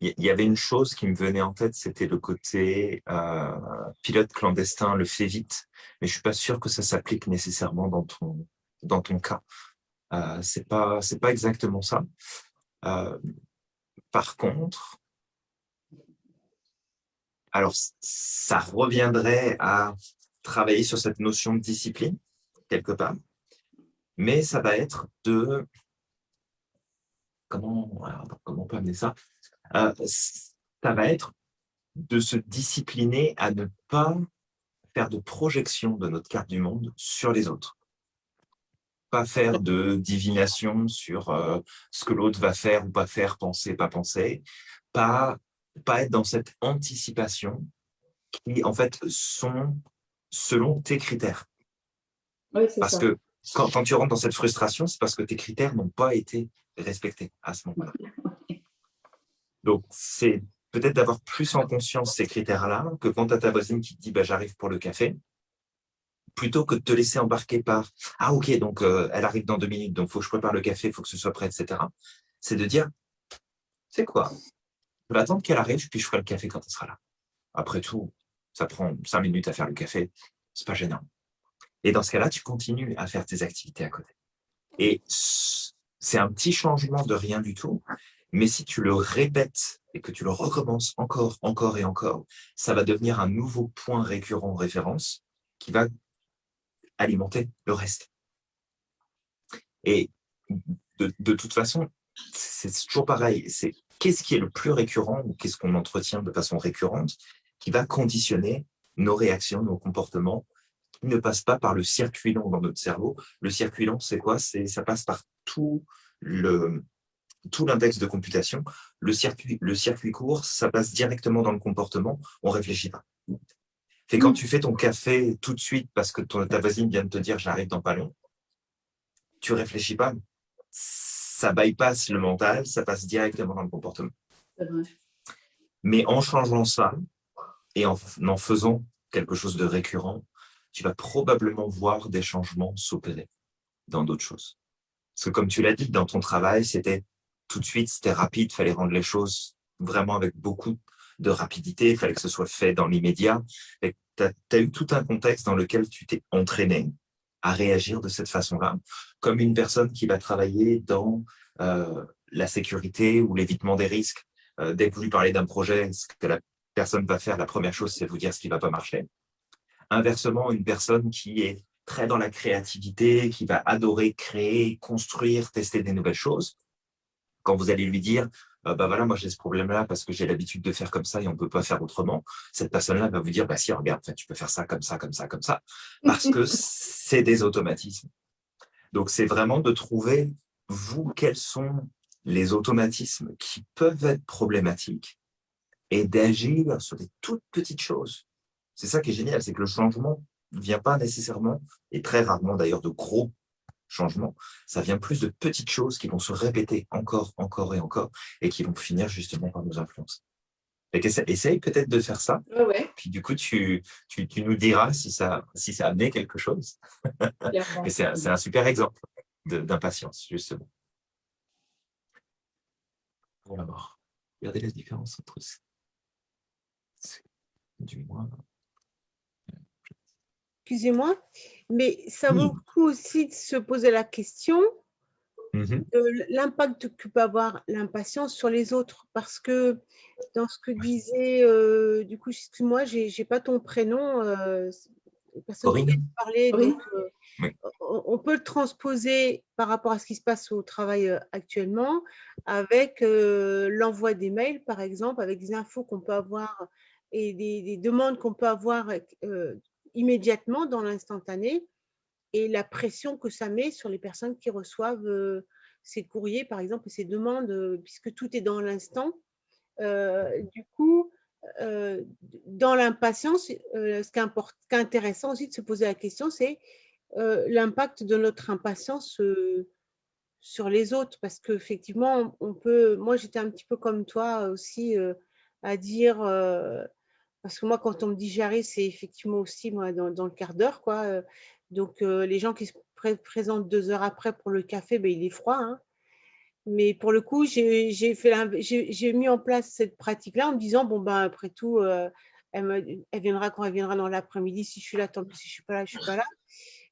il y avait une chose qui me venait en tête, c'était le côté euh, pilote clandestin le fait vite, mais je suis pas sûr que ça s'applique nécessairement dans ton dans ton cas. Euh, c'est pas pas exactement ça. Euh, par contre, alors ça reviendrait à travailler sur cette notion de discipline quelque part, mais ça va être de comment, comment on peut amener ça? Euh, Ça va être de se discipliner à ne pas faire de projection de notre carte du monde sur les autres. Pas faire de divination sur euh, ce que l'autre va faire ou pas faire, penser, pas penser. Pas, pas être dans cette anticipation qui, en fait, sont selon tes critères. Parce que quand, quand, tu rentres dans cette frustration, c'est parce que tes critères n'ont pas été respecter à ce moment-là. Donc, c'est peut-être d'avoir plus en conscience ces critères-là que quand tu as ta voisine qui te dit bah, j'arrive pour le café », plutôt que de te laisser embarquer par « Ah, ok, donc euh, elle arrive dans deux minutes, donc il faut que je prépare le café, il faut que ce soit prêt, etc. » C'est de dire « C'est quoi Je vais attendre qu'elle arrive, puis je ferai le café quand elle sera là. Après tout, ça prend cinq minutes à faire le café, c'est pas gênant. » Et dans ce cas-là, tu continues à faire tes activités à côté. Et c'est un petit changement de rien du tout, mais si tu le répètes et que tu le recommences encore, encore et encore, ça va devenir un nouveau point récurrent en référence qui va alimenter le reste. Et de, toute façon, c'est toujours pareil. C'est qu'est-ce qui est le plus récurrent ou qu'est-ce qu'on entretient de façon récurrente qui va conditionner nos réactions, nos comportements qui ne passent pas par le circuit long dans notre cerveau. Le circuit long, c'est quoi? Ça passe par tout le tout l'index de computation, le circuit, le circuit court, ça passe directement dans le comportement, on ne réfléchit pas. Et quand mm. tu fais ton café tout de suite parce que ta voisine vient de te dire « j'arrive dans pas long », tu ne réfléchis pas, ça bypass le mental, ça passe directement dans le comportement. Mais en changeant ça et en, en faisant quelque chose de récurrent, tu vas probablement voir des changements s'opérer dans d'autres choses. Parce que comme tu l'as dit, dans ton travail, c'était tout de suite, c'était rapide, il fallait rendre les choses vraiment avec beaucoup de rapidité, il fallait que ce soit fait dans l'immédiat. Tu as, eu tout un contexte dans lequel tu t'es entraîné à réagir de cette façon-là, comme une personne qui va travailler dans euh, la sécurité ou l'évitement des risques. Euh, dès que vous lui parlez d'un projet, ce que la personne va faire, la première chose, c'est vous dire ce qui ne va pas marcher. Inversement, une personne qui est très dans la créativité, qui va adorer créer, construire, tester des nouvelles choses, Quand vous allez lui dire, euh, bah voilà, moi j'ai ce problème-là parce que j'ai l'habitude de faire comme ça et on ne peut pas faire autrement, cette personne-là va vous dire, bah si, regarde, tu peux faire ça comme ça, comme ça, comme ça, (laughs) parce que c'est des automatismes. Donc c'est vraiment de trouver, vous, quels sont les automatismes qui peuvent être problématiques et d'agir sur des toutes petites choses. C'est ça qui est génial, c'est que le changement ne vient pas nécessairement, et très rarement d'ailleurs de gros changements, ça vient plus de petites choses qui vont se répéter encore, encore et encore, et qui vont finir justement par nous influencer. Essaye peut-être de faire ça, puis du coup, tu, tu, tu, nous diras si ça, si ça a amené quelque chose. (laughs) c'est un, un super exemple d'impatience, justement. Pour la mort. Regardez la différence entre du moins excusez-moi, mais ça vaut le coup aussi de se poser la question mmh de l'impact que peut avoir l'impatience sur les autres. Parce que dans ce que disait, euh, du coup, excuse-moi, je n'ai pas ton prénom, euh, parler, euh, on peut le transposer par rapport à ce qui se passe au travail actuellement avec l'envoi des mails, par exemple, avec des infos qu'on peut avoir et des, demandes qu'on peut avoir immédiatement dans l'instantané et la pression que ça met sur les personnes qui reçoivent euh, ces courriers, par exemple, ces demandes, euh, puisque tout est dans l'instant. Euh, du coup, dans l'impatience, ce qui est, intéressant aussi de se poser la question, c'est l'impact de notre impatience sur les autres, parce qu'effectivement, on peut, moi j'étais un petit peu comme toi aussi, à dire parce que moi, quand on me dit j'arrive, c'est effectivement aussi moi, dans, le quart d'heure. quoi. Euh. Donc, euh, les gens qui se présentent deux heures après pour le café, ben, il est froid. Hein. Mais pour le coup, j'ai mis en place cette pratique-là en me disant, bon, ben, après tout, euh, elle, viendra quand elle viendra dans l'après-midi. Si je suis là, tant pis, si je ne suis pas là, je ne suis pas là.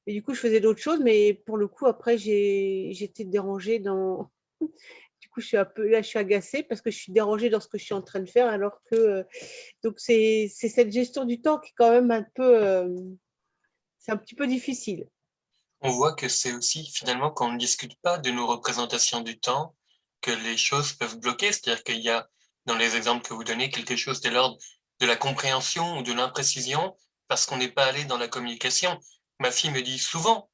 Et du coup, je faisais d'autres choses, mais pour le coup, après, j'étais dérangée dans, là, je suis agacée parce que je suis dérangée dans ce que je suis en train de faire, alors que euh, donc c'est cette gestion du temps qui est quand même un peu, euh, c'est un petit peu difficile. On voit que c'est aussi finalement quand on ne discute pas de nos représentations du temps que les choses peuvent bloquer, c'est-à-dire qu'il y a dans les exemples que vous donnez quelque chose de l'ordre de la compréhension ou de l'imprécision parce qu'on n'est pas allé dans la communication. Ma fille me dit souvent,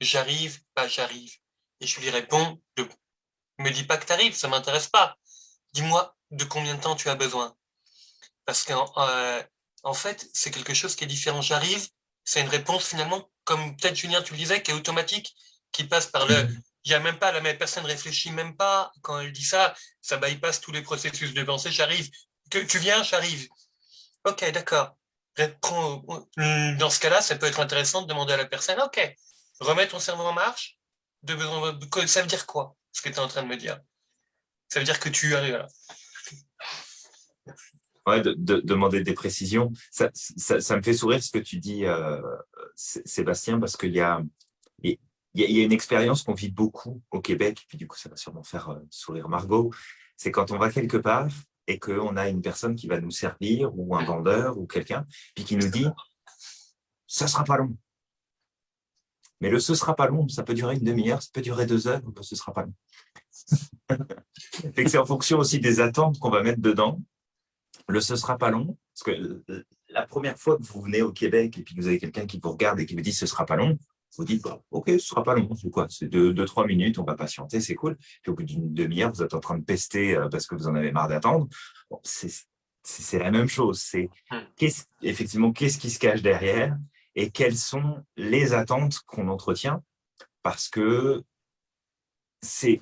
j'arrive, pas j'arrive. Et je lui réponds de me dis pas que tu arrives, ça m'intéresse pas. Dis-moi de combien de temps tu as besoin. Parce qu'en euh, en fait, c'est quelque chose qui est différent. J'arrive, c'est une réponse finalement, comme peut-être Julien, tu le disais, qui est automatique, qui passe par le... Mhm. Il n'y a même pas, la même personne réfléchit même pas. Quand elle dit ça, ça bypasse tous les processus de pensée. J'arrive. Que tu viens, j'arrive. Ok, d'accord. Dans ce cas-là, ça peut être intéressant de demander à la personne, ok, remets ton cerveau en marche. De, ça veut dire quoi? Ce que tu es en train de me dire. Ça veut dire que tu arrives là. Ouais, de, demander des précisions. Ça, me fait sourire ce que tu dis, euh, Sébastien, parce qu'il y a, y a une expérience qu'on vit beaucoup au Québec, puis du coup, ça va sûrement faire euh, sourire Margot. C'est quand on va quelque part et qu'on a une personne qui va nous servir, ou un vendeur, ou quelqu'un, puis qui nous dit « ça sera pas long ». Mais le « ce sera pas long », ça peut durer une demi-heure, ça peut durer deux heures, ce sera pas long. (laughs) c'est en fonction aussi des attentes qu'on va mettre dedans. Le « ce sera pas long », parce que la première fois que vous venez au Québec et puis que vous avez quelqu'un qui vous regarde et qui vous dit « ce sera pas long », vous dites bah, Ok, ce sera pas long, c'est quoi C'est deux, deux, trois minutes, on va patienter, c'est cool. Puis au bout d'une demi-heure, vous êtes en train de pester euh, parce que vous en avez marre d'attendre. c'est la même chose. C'est hmm. effectivement qu'est-ce qui se cache derrière? Et quelles sont les attentes qu'on entretient, parce que c'est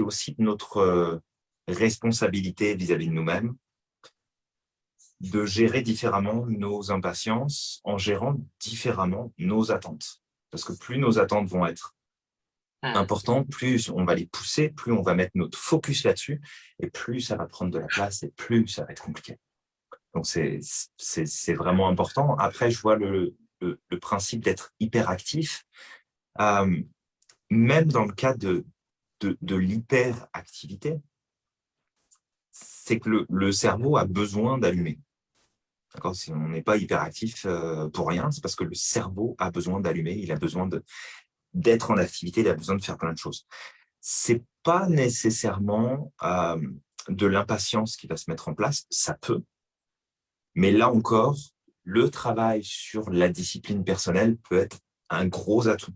aussi notre euh, responsabilité vis-à-vis de nous-mêmes de gérer différemment nos impatiences en gérant différemment nos attentes. Parce que plus nos attentes vont être hmm. importantes, plus on va les pousser, plus on va mettre notre focus là-dessus, et plus ça va prendre de la place, et plus ça va être compliqué. Donc, c'est vraiment important. Après, je vois le, le, principe d'être hyperactif, euh, même dans le cas de, de, l'hyperactivité, c'est que le, cerveau a besoin d'allumer. Si on n'est pas hyperactif euh, pour rien, c'est parce que le cerveau a besoin d'allumer, il a besoin d'être en activité, il a besoin de faire plein de choses. c'est pas nécessairement de l'impatience qui va se mettre en place, ça peut, mais là encore, le travail sur la discipline personnelle peut être un gros atout.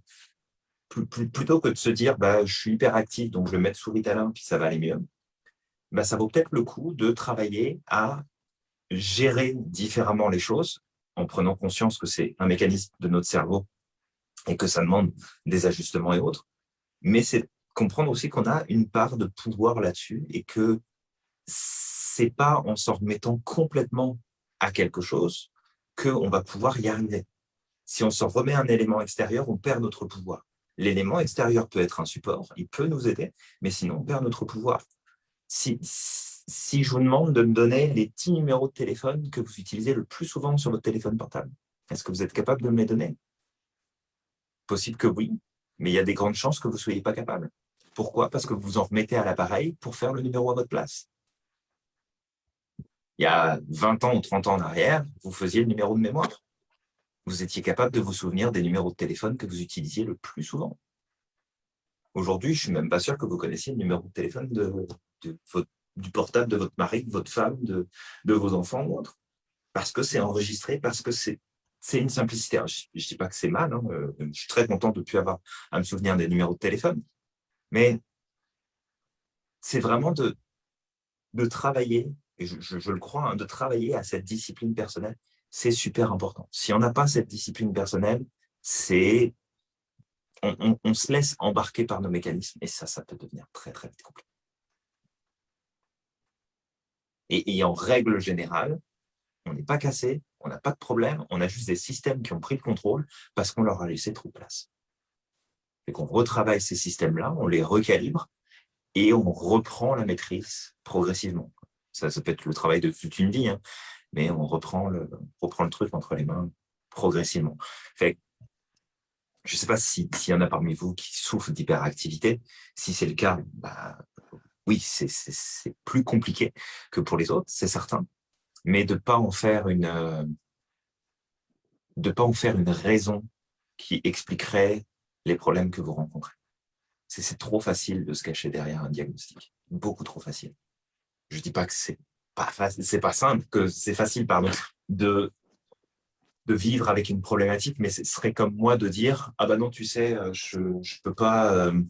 Plutôt que de se dire bah, je suis hyper actif, donc je vais mettre sous Ritalin, puis ça va aller mieux, bah, ça vaut peut-être le coup de travailler à gérer différemment les choses en prenant conscience que c'est un mécanisme de notre cerveau et que ça demande des ajustements et autres. Mais c'est comprendre aussi qu'on a une part de pouvoir là-dessus et que c'est pas en s'en remettant complètement à quelque chose qu'on va pouvoir y arriver. Si on s'en remet un élément extérieur, on perd notre pouvoir. L'élément extérieur peut être un support, il peut nous aider, mais sinon on perd notre pouvoir. Si, si je vous demande de me donner les 10 numéros de téléphone que vous utilisez le plus souvent sur votre téléphone portable, est-ce que vous êtes capable de me les donner? Possible que oui, mais il y a des grandes chances que vous ne soyez pas capable. Pourquoi? Parce que vous vous en remettez à l'appareil pour faire le numéro à votre place. Il y a 20 ans ou 30 ans en arrière, vous faisiez le numéro de mémoire. Vous étiez capable de vous souvenir des numéros de téléphone que vous utilisiez le plus souvent. Aujourd'hui, je ne suis même pas sûr que vous connaissiez le numéro de téléphone du portable de votre mari, de votre femme, de, vos enfants ou autre. Parce que c'est enregistré, parce que c'est une simplicité. je ne dis pas que c'est mal, hein, euh, je suis très content de ne plus avoir à me souvenir des numéros de téléphone. Mais c'est vraiment de travailler, et je, le crois, hein, de travailler à cette discipline personnelle. C'est super important. Si on n'a pas cette discipline personnelle, c'est on, se laisse embarquer par nos mécanismes et ça, ça peut devenir très, très vite compliqué. Et, et en règle générale, on n'est pas cassé, on n'a pas de problème, on a juste des systèmes qui ont pris le contrôle parce qu'on leur a laissé trop de place et qu'on retravaille ces systèmes-là, on les recalibre et on reprend la maîtrise progressivement. Ça, peut être le travail de toute une vie, hein, mais on reprend le, truc entre les mains progressivement. Je ne sais pas s'il y en a parmi vous qui souffrent d'hyperactivité. Si c'est le cas, bah, oui, c'est plus compliqué que pour les autres, c'est certain. Mais de ne pas en faire une raison qui expliquerait les problèmes que vous rencontrez. C'est trop facile de se cacher derrière un diagnostic, beaucoup trop facile. Je ne dis pas que c'est pas c'est pas simple, que c'est facile, pardon, de vivre avec une problématique, mais ce serait comme moi de dire ah ben non, tu sais, euh, je je peux pas euh,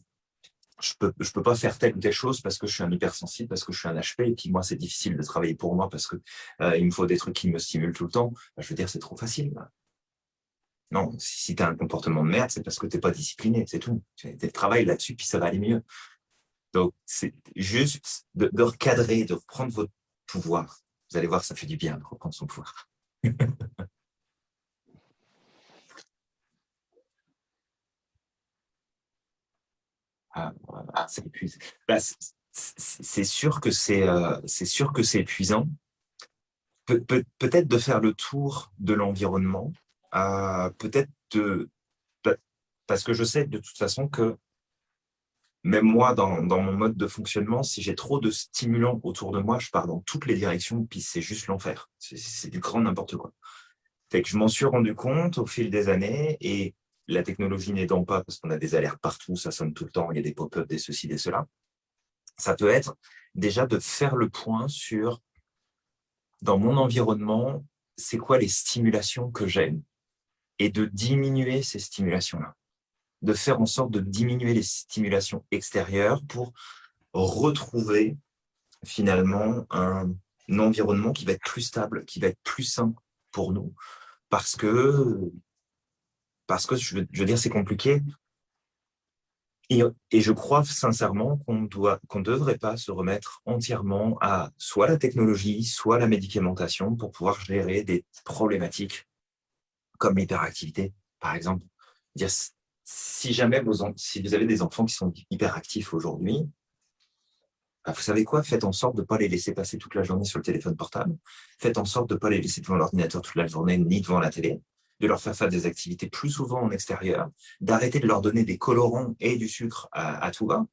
je peux pas faire telle ou telle chose parce que je suis un hypersensible, parce que je suis un HP et puis moi c'est difficile de travailler pour moi parce que euh, il me faut des trucs qui me stimulent tout le temps. Ben, je veux dire c'est trop facile. Non, si tu as un comportement de merde, c'est parce que tu n'es pas discipliné, c'est tout. Tu travailles là-dessus, puis ça va aller mieux. Donc, c'est juste de, recadrer, de reprendre votre pouvoir. Vous allez voir, ça fait du bien de reprendre son pouvoir. (laughs) ah, c'est épuisant. Bah, c'est sûr que c'est euh, sûr que c'est épuisant. Peut-être de faire le tour de l'environnement, peut-être de... Parce que je sais de toute façon que même moi, dans, mon mode de fonctionnement, si j'ai trop de stimulants autour de moi, je pars dans toutes les directions, puis c'est juste l'enfer. C'est du grand n'importe quoi. Je m'en suis rendu compte au fil des années, et la technologie n'aidant pas, parce qu'on a des alertes partout, ça sonne tout le temps, il y a des pop-up, des ceci, des cela, ça peut être déjà de faire le point sur, dans mon environnement, c'est quoi les stimulations que j'aime et de diminuer ces stimulations-là, de faire en sorte de diminuer les stimulations extérieures pour retrouver finalement un, environnement qui va être plus stable, qui va être plus sain pour nous, parce que, parce que je veux, dire, c'est compliqué. Et, je crois sincèrement qu'on ne devrait pas se remettre entièrement à soit la technologie, soit la médicamentation pour pouvoir gérer des problématiques comme l'hyperactivité, par exemple. Si jamais vous, avez des enfants qui sont hyperactifs aujourd'hui, bah, vous savez quoi? Faites en sorte de ne pas les laisser passer toute la journée sur le téléphone portable. Faites en sorte de ne pas les laisser devant l'ordinateur toute la journée, ni devant la télé. De leur faire faire des activités plus souvent en extérieur. D'arrêter de leur donner des colorants et du sucre à, tout va.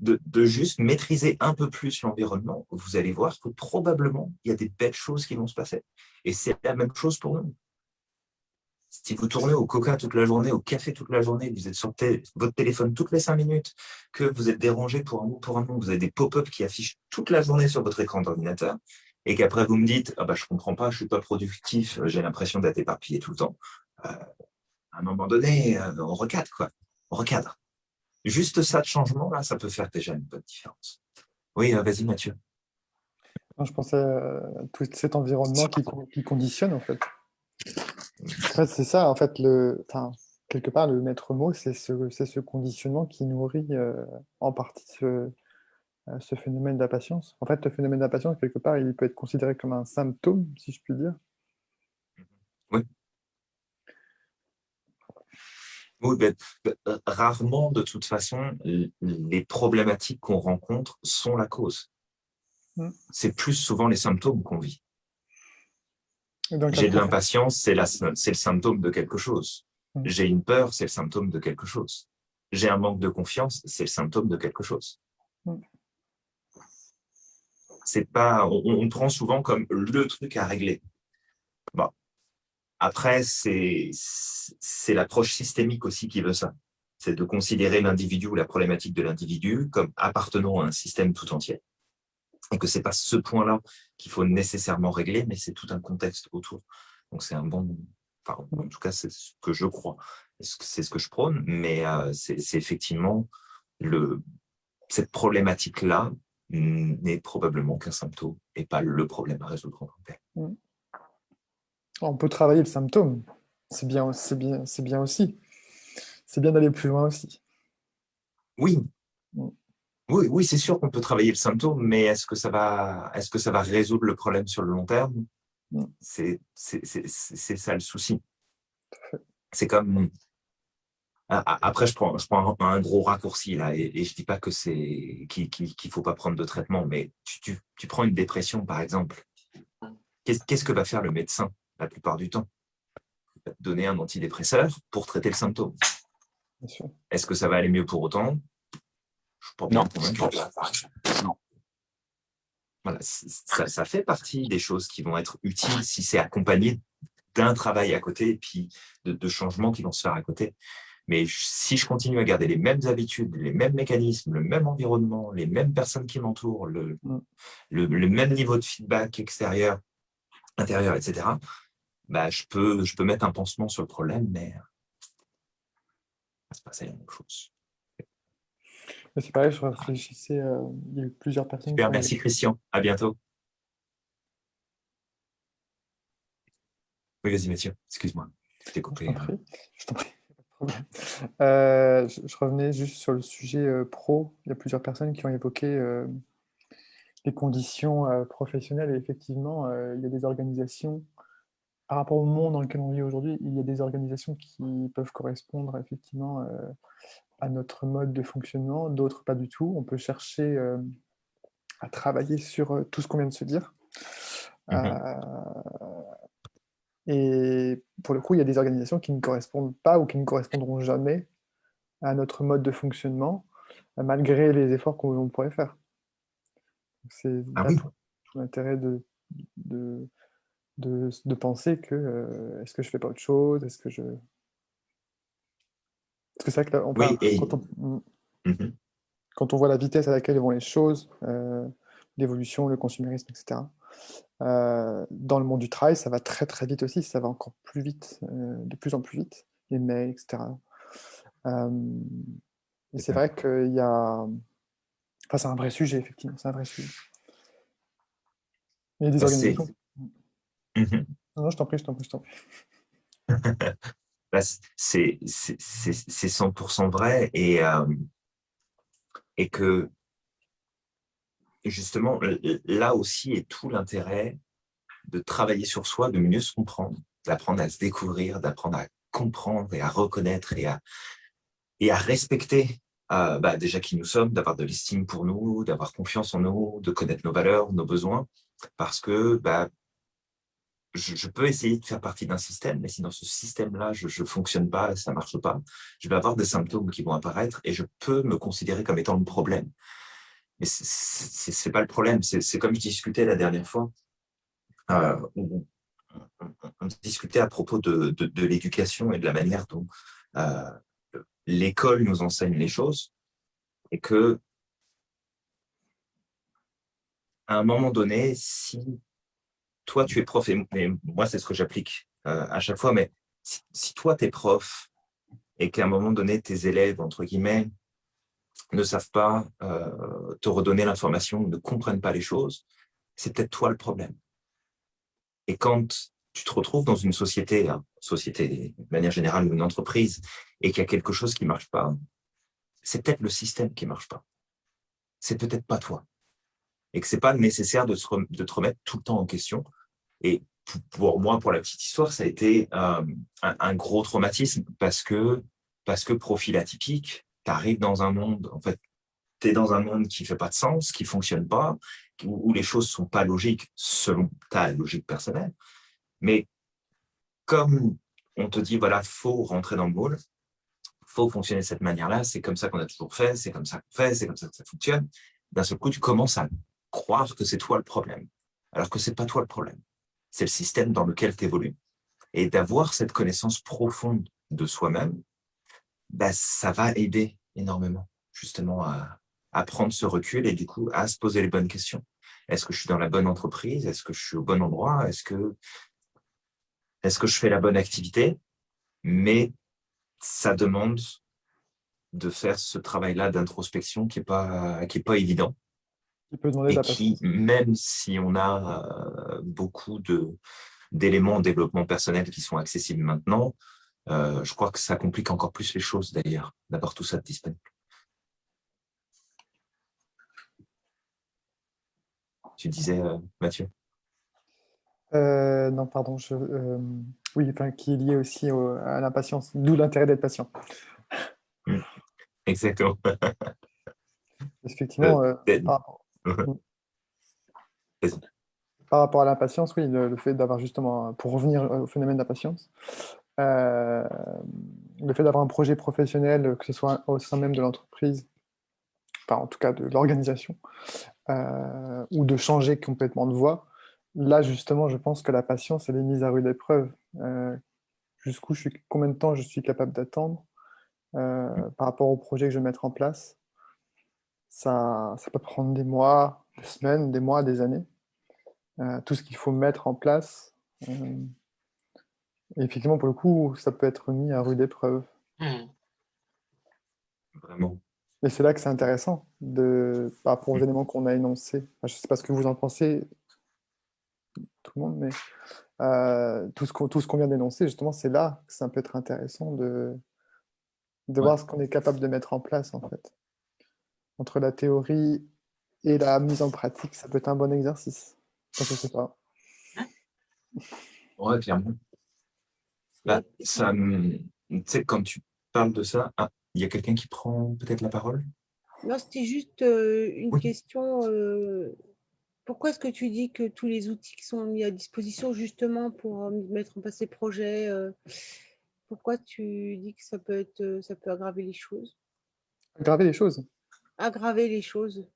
De, de, juste maîtriser un peu plus l'environnement, vous allez voir que probablement, il y a des belles choses qui vont se passer. Et c'est la même chose pour nous si vous tournez au coca toute la journée, au café toute la journée, vous êtes sur votre téléphone toutes les cinq minutes, que vous êtes dérangé pour un mot, pour un nom, vous avez des pop-up qui affichent toute la journée sur votre écran d'ordinateur, et qu'après vous me dites ah bah, « je comprends pas, je suis pas productif, j'ai l'impression d'être éparpillé tout le temps euh, à un moment donné, euh, on recadre, quoi. On recadre. Juste ça de changement, là, ça peut faire déjà une bonne différence. Oui, euh, vas-y Mathieu. je pensais à tout cet environnement qui, qui conditionne, en fait. En fait, c'est ça, en fait, le, enfin, quelque part, le maître mot, c'est ce, ce, conditionnement qui nourrit euh, en partie ce, euh, ce phénomène d'impatience. En fait, le phénomène d'impatience, quelque part, il peut être considéré comme un symptôme, si je puis dire. Oui. Oui, ben, euh, rarement, de toute façon, les problématiques qu'on rencontre sont la cause. Mmh. C'est plus souvent les symptômes qu'on vit. J'ai de l'impatience, c'est le symptôme de quelque chose. Mmh. J'ai une peur, c'est le symptôme de quelque chose. J'ai un manque de confiance, c'est le symptôme de quelque chose. Mmh. C'est pas, on, prend souvent comme le truc à régler. Bon. Après, c'est l'approche systémique aussi qui veut ça. C'est de considérer l'individu ou la problématique de l'individu comme appartenant à un système tout entier et que ce n'est pas ce point-là qu'il faut nécessairement régler, mais c'est tout un contexte autour. Donc c'est un bon, enfin, en tout cas c'est ce que je crois, c'est ce que je prône, mais euh, c'est effectivement le, cette problématique-là n'est probablement qu'un symptôme et pas le problème à résoudre en tant que tel. Mmh. On peut travailler le symptôme, c'est bien, bien, bien aussi. C'est bien d'aller plus loin aussi. Oui, mmh. Oui, oui c'est sûr qu'on peut travailler le symptôme, mais est-ce que, ça va, est -ce que ça va résoudre le problème sur le long terme? C'est ça le souci. C'est comme... Après, je prends, je prends un, gros raccourci là, et, je ne dis pas que c'est qu'il ne faut pas prendre de traitement, mais tu, tu, prends une dépression, par exemple. Qu'est-ce que va faire le médecin la plupart du temps? Il va te donner un antidépresseur pour traiter le symptôme. Est-ce que ça va aller mieux pour autant? Non. non. Voilà, ça, fait partie des choses qui vont être utiles si c'est accompagné d'un travail à côté et puis de, changements qui vont se faire à côté. Mais si je continue à garder les mêmes habitudes, les mêmes mécanismes, le même environnement, les mêmes personnes qui m'entourent, le, mm. le, même niveau de feedback extérieur, intérieur, etc., bah, je, peux, je peux mettre un pansement sur le problème, mais c'est pas la même chose. C'est pareil, je réfléchissais, euh, il y a eu plusieurs personnes. Super, merci Christian, à bientôt. Oui, vas-y Mathieu, excuse-moi, je t'ai compris. Je t'en prie, de problème. Euh, je, revenais juste sur le sujet euh, pro. Il y a plusieurs personnes qui ont évoqué les conditions professionnelles et effectivement, il y a des organisations, par rapport au monde dans lequel on vit aujourd'hui, il y a des organisations qui peuvent correspondre effectivement à notre mode de fonctionnement, d'autres pas du tout. On peut chercher euh, à travailler sur euh, tout ce qu'on vient de se dire. Mmh euh, et pour le coup, il y a des organisations qui ne correspondent pas ou qui ne correspondront jamais à notre mode de fonctionnement, malgré les efforts qu'on pourrait faire. C'est ah l'intérêt de, de, de, penser que est-ce que je fais pas autre chose? Est-ce que je parce que c'est vrai que on quand, on, quand, on, voit la vitesse à laquelle vont les choses, euh, l'évolution, le consumérisme, etc., euh, dans le monde du travail, ça va très très vite aussi, ça va encore plus vite, euh, de plus en plus vite, les mails, etc. et c'est vrai qu'il y a... Enfin, c'est un vrai sujet, effectivement, c'est un vrai sujet. Il y a des organisations... Mmh non, je t'en prie, je t'en prie, je t'en prie. (laughs) C'est 100% vrai et, euh, et que justement, là aussi est tout l'intérêt de travailler sur soi, de mieux se comprendre, d'apprendre à se découvrir, d'apprendre à comprendre et à reconnaître et à, et à respecter euh, bah, déjà qui nous sommes, d'avoir de l'estime pour nous, d'avoir confiance en nous, de connaître nos valeurs, nos besoins, parce que bah, je, peux essayer de faire partie d'un système, mais si dans ce système-là, je ne fonctionne pas, ça ne marche pas, je vais avoir des symptômes qui vont apparaître et je peux me considérer comme étant le problème. Mais ce n'est pas le problème, c'est comme je discutais la dernière fois, euh, on discutait à propos de, de, l'éducation et de la manière dont euh, l'école nous enseigne les choses et que à un moment donné, si toi tu es prof, et, moi c'est ce que j'applique euh, à chaque fois, mais si, toi tu es prof et qu'à un moment donné tes élèves, entre guillemets, ne savent pas euh, te redonner l'information, ne comprennent pas les choses, c'est peut-être toi le problème. Et quand tu te retrouves dans une société, hein, société de manière générale, une entreprise, et qu'il y a quelque chose qui ne marche pas, c'est peut-être le système qui ne marche pas. C'est peut-être pas toi. Et que ce n'est pas nécessaire de, te remettre tout le temps en question. Et pour moi, pour la petite histoire, ça a été euh, un, gros traumatisme parce que, parce que profil atypique, tu arrives dans un monde, en fait, tu es dans un monde qui ne fait pas de sens, qui ne fonctionne pas, où, les choses ne sont pas logiques selon ta logique personnelle. Mais comme on te dit, voilà, faut rentrer dans le moule, faut fonctionner de cette manière-là, c'est comme ça qu'on a toujours fait, c'est comme ça qu'on fait, c'est comme ça que ça fonctionne, d'un seul coup, tu commences à croire que c'est toi le problème, alors que c'est pas toi le problème. C'est le système dans lequel tu évolues. Et d'avoir cette connaissance profonde de soi-même, bah, ça va aider énormément, justement, à, à prendre ce recul et du coup, à se poser les bonnes questions. Est-ce que je suis dans la bonne entreprise? Est-ce que je suis au bon endroit? Est-ce que est-ce que je fais la bonne activité? Mais ça demande de faire ce travail-là d'introspection qui n'est pas, est pas évident. Peut et qui, même si on a euh, beaucoup d'éléments en développement personnel qui sont accessibles maintenant, euh, je crois que ça complique encore plus les choses d'ailleurs, d'avoir tout ça disponible. Tu disais, euh, Mathieu? Euh, non, pardon. Je, euh, oui, enfin, qui est lié aussi à l'impatience, d'où l'intérêt d'être patient. Mmh. Exactement. Effectivement, euh, par... rapport à l'impatience, oui, le, fait d'avoir justement, pour revenir au phénomène d'impatience, le fait d'avoir un projet professionnel, que ce soit au sein même de l'entreprise, enfin en tout cas de l'organisation, ou de changer complètement de voie, Là, justement, je pense que la patience, elle est mise à rude épreuve. Euh, jusqu'où je suis, combien de temps je suis capable d'attendre euh, par rapport au projet que je vais mettre en place. Ça, ça peut prendre des mois, des semaines, des mois, des années. Euh, tout ce qu'il faut mettre en place. et effectivement, pour le coup, ça peut être mis à rude épreuve. Mmh. Vraiment. Et c'est là que c'est intéressant de, par rapport aux mmh. éléments qu'on a énoncés. je ne sais pas ce que vous en pensez, tout le monde, mais euh, tout ce qu'on vient d'énoncer, justement, c'est là que ça peut être intéressant de, de voir ce qu'on est capable de mettre en place, en fait. Entre la théorie et la mise en pratique, ça peut être un bon exercice. je ne sais pas. Ouais, clairement. Bah, ça, tu sais, quand tu parles de ça, ah, il y a quelqu'un qui prend peut-être la parole? Non, c'était juste euh, une question. Euh, pourquoi est-ce que tu dis que tous les outils qui sont mis à disposition justement pour euh, mettre en place ces projets, euh, pourquoi tu dis que ça peut, être, ça peut aggraver les choses? Aggraver les choses? Aggraver les choses.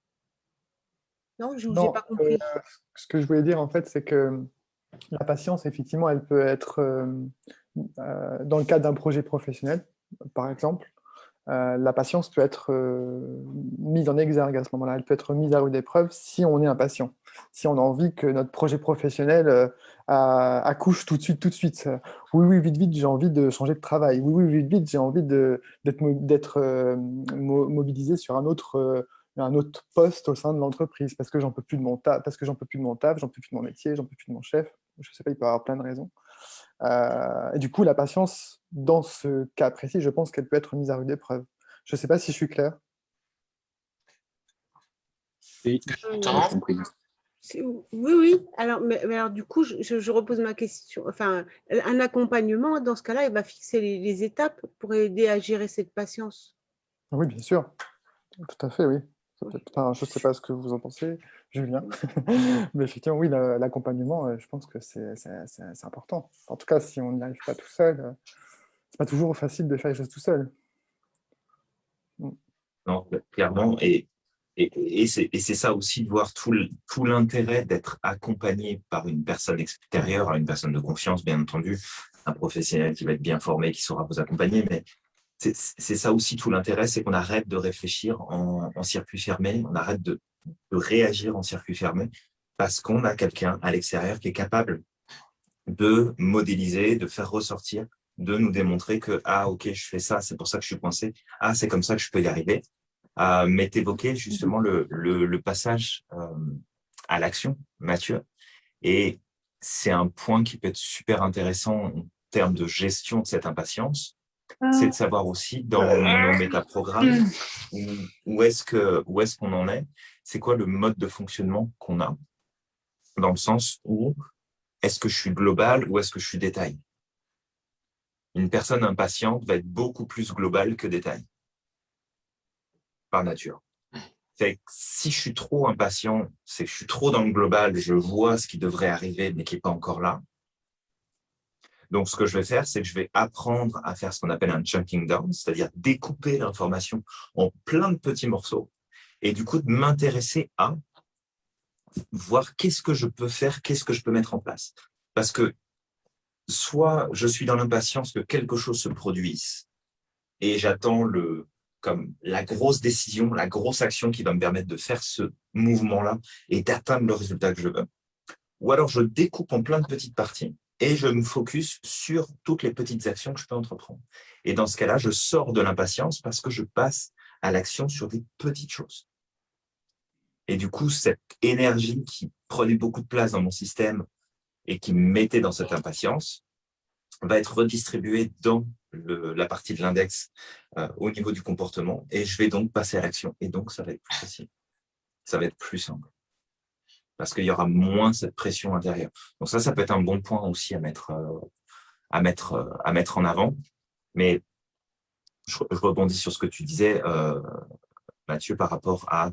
Non, je n'ai pas compris. ce que je voulais dire en fait, c'est que la patience, effectivement, elle peut être dans le cadre d'un projet professionnel, par exemple, euh, la patience peut être euh, mise en exergue à ce moment-là, elle peut être mise à rude épreuve si on est impatient, si on a envie que notre projet professionnel euh, accouche tout de suite, tout de suite. Oui, oui, vite, vite, j'ai envie de changer de travail. Oui, oui, vite, vite, j'ai envie d'être mobilisé sur un autre, un autre poste au sein de l'entreprise parce que j'en peux plus de mon taf, parce que j'en peux plus de mon taf, j'en peux plus de mon métier, j'en peux plus de mon chef. Je ne sais pas, il peut y avoir plein de raisons. Euh, et du coup, la patience, dans ce cas précis, je pense qu'elle peut être mise à rude épreuve. Je ne sais pas si je suis clair. Oui, oui. Alors, mais, alors du coup, je, repose ma question. Enfin, un accompagnement, dans ce cas-là, il va fixer les, étapes pour aider à gérer cette patience? Oui, bien sûr. Tout à fait, oui. Je ne sais pas ce que vous en pensez. Julien. (laughs) Mais effectivement, oui, l'accompagnement, euh, je pense que c'est important. En tout cas, si on n'y arrive pas tout seul, euh, c'est pas toujours facile de faire les choses tout seul. Mm. Non, clairement. Et, et, c'est ça aussi de voir tout, tout l'intérêt d'être accompagné par une personne extérieure, une personne de confiance, bien entendu, un professionnel qui va être bien formé, qui saura vous accompagner, mais c'est ça aussi tout l'intérêt, c'est qu'on arrête de réfléchir en, circuit fermé, on arrête de, réagir en circuit fermé, parce qu'on a quelqu'un à l'extérieur qui est capable de modéliser, de faire ressortir, de nous démontrer que, ah ok, je fais ça, c'est pour ça que je suis coincé, ah c'est comme ça que je peux y arriver. Euh, mais justement le, le, passage euh, à l'action, Mathieu, et c'est un point qui peut être super intéressant en termes de gestion de cette impatience, c'est de savoir aussi dans nos métaprogrammes où, où est-ce qu'on en est, c'est quoi le mode de fonctionnement qu'on a, dans le sens où est-ce que je suis global ou est-ce que je suis détail? Une personne impatiente va être beaucoup plus globale que détail. Par nature. si je suis trop impatient, c'est que je suis trop dans le global, je vois ce qui devrait arriver mais qui n'est pas encore là. Donc, ce que je vais faire, c'est que je vais apprendre à faire ce qu'on appelle un chunking down, c'est-à-dire découper l'information en plein de petits morceaux et du coup de m'intéresser à voir qu'est-ce que je peux faire, qu'est-ce que je peux mettre en place. Parce que soit je suis dans l'impatience que quelque chose se produise et j'attends le, comme la grosse décision, la grosse action qui va me permettre de faire ce mouvement-là et d'atteindre le résultat que je veux. Ou alors je découpe en plein de petites parties et je me focus sur toutes les petites actions que je peux entreprendre. Et dans ce cas-là, je sors de l'impatience parce que je passe à l'action sur des petites choses. Et du coup, cette énergie qui prenait beaucoup de place dans mon système et qui me mettait dans cette impatience va être redistribuée dans la partie de l'index euh, au niveau du comportement et je vais donc passer à l'action. Et donc, ça va être plus facile. Ça va être plus simple. Parce qu'il y aura moins cette pression intérieure. Donc ça, ça peut être un bon point aussi à mettre, euh, à mettre, euh, à mettre en avant. Mais je, rebondis sur ce que tu disais, Mathieu, par rapport à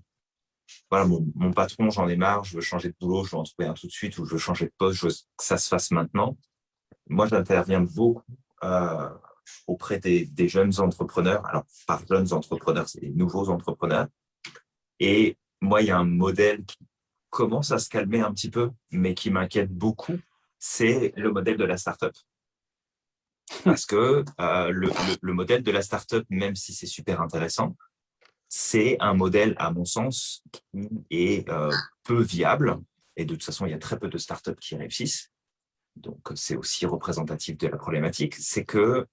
voilà, mon, patron, j'en ai marre, je veux changer de boulot, je veux en trouver un tout de suite ou je veux changer de poste, je veux que ça se fasse maintenant. Moi, j'interviens beaucoup auprès des, jeunes entrepreneurs. Alors, par jeunes entrepreneurs, c'est des nouveaux entrepreneurs. Et moi, il y a un modèle qui commence à se calmer un petit peu, mais qui m'inquiète beaucoup, c'est le modèle de la startup. Parce que euh, le, modèle de la startup, même si c'est super intéressant, c'est un modèle, à mon sens, qui est euh, peu viable. Et de toute façon, il y a très peu de startups qui réussissent. Donc, c'est aussi représentatif de la problématique. C'est que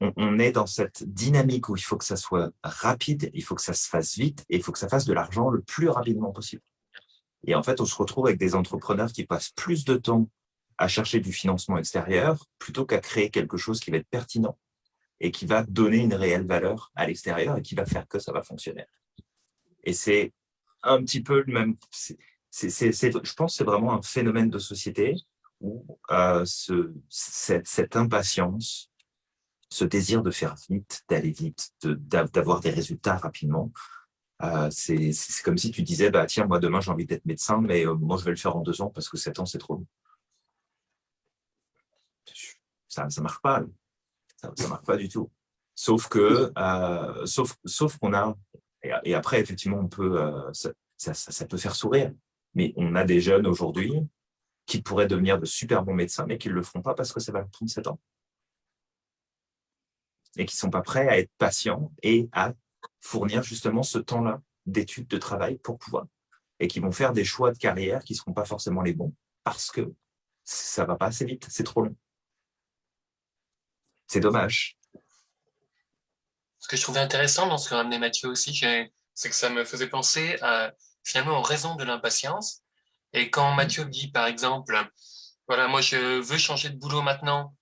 on, est dans cette dynamique où il faut que ça soit rapide, il faut que ça se fasse vite et il faut que ça fasse de l'argent le plus rapidement possible. Et en fait, on se retrouve avec des entrepreneurs qui passent plus de temps à chercher du financement extérieur plutôt qu'à créer quelque chose qui va être pertinent et qui va donner une réelle valeur à l'extérieur et qui va faire que ça va fonctionner. Et c'est un petit peu le même... je pense que c'est vraiment un phénomène de société où euh, ce, cette, cette impatience ce désir de faire vite, d'aller vite, d'avoir des résultats rapidement. Euh, c'est comme si tu disais, bah, tiens, moi demain j'ai envie d'être médecin, mais euh, moi je vais le faire en deux ans parce que sept ans c'est trop long. Ça ne marche pas, ça ne marche pas du tout. Sauf que, euh, sauf, sauf qu'on a, et, après effectivement on peut, ça, ça, ça, peut faire sourire, mais on a des jeunes aujourd'hui qui pourraient devenir de super bons médecins, mais qui ne le feront pas parce que ça va prendre sept ans et qui ne sont pas prêts à être patients et à fournir justement ce temps-là d'études, de travail pour pouvoir. Et qui vont faire des choix de carrière qui ne seront pas forcément les bons parce que ça ne va pas assez vite, c'est trop long. C'est dommage. Ce que je trouvais intéressant dans ce que ramenait Mathieu aussi, c'est que ça me faisait penser à, finalement aux raisons de l'impatience. Et quand Mathieu dit, par exemple, voilà, moi je veux changer de boulot maintenant,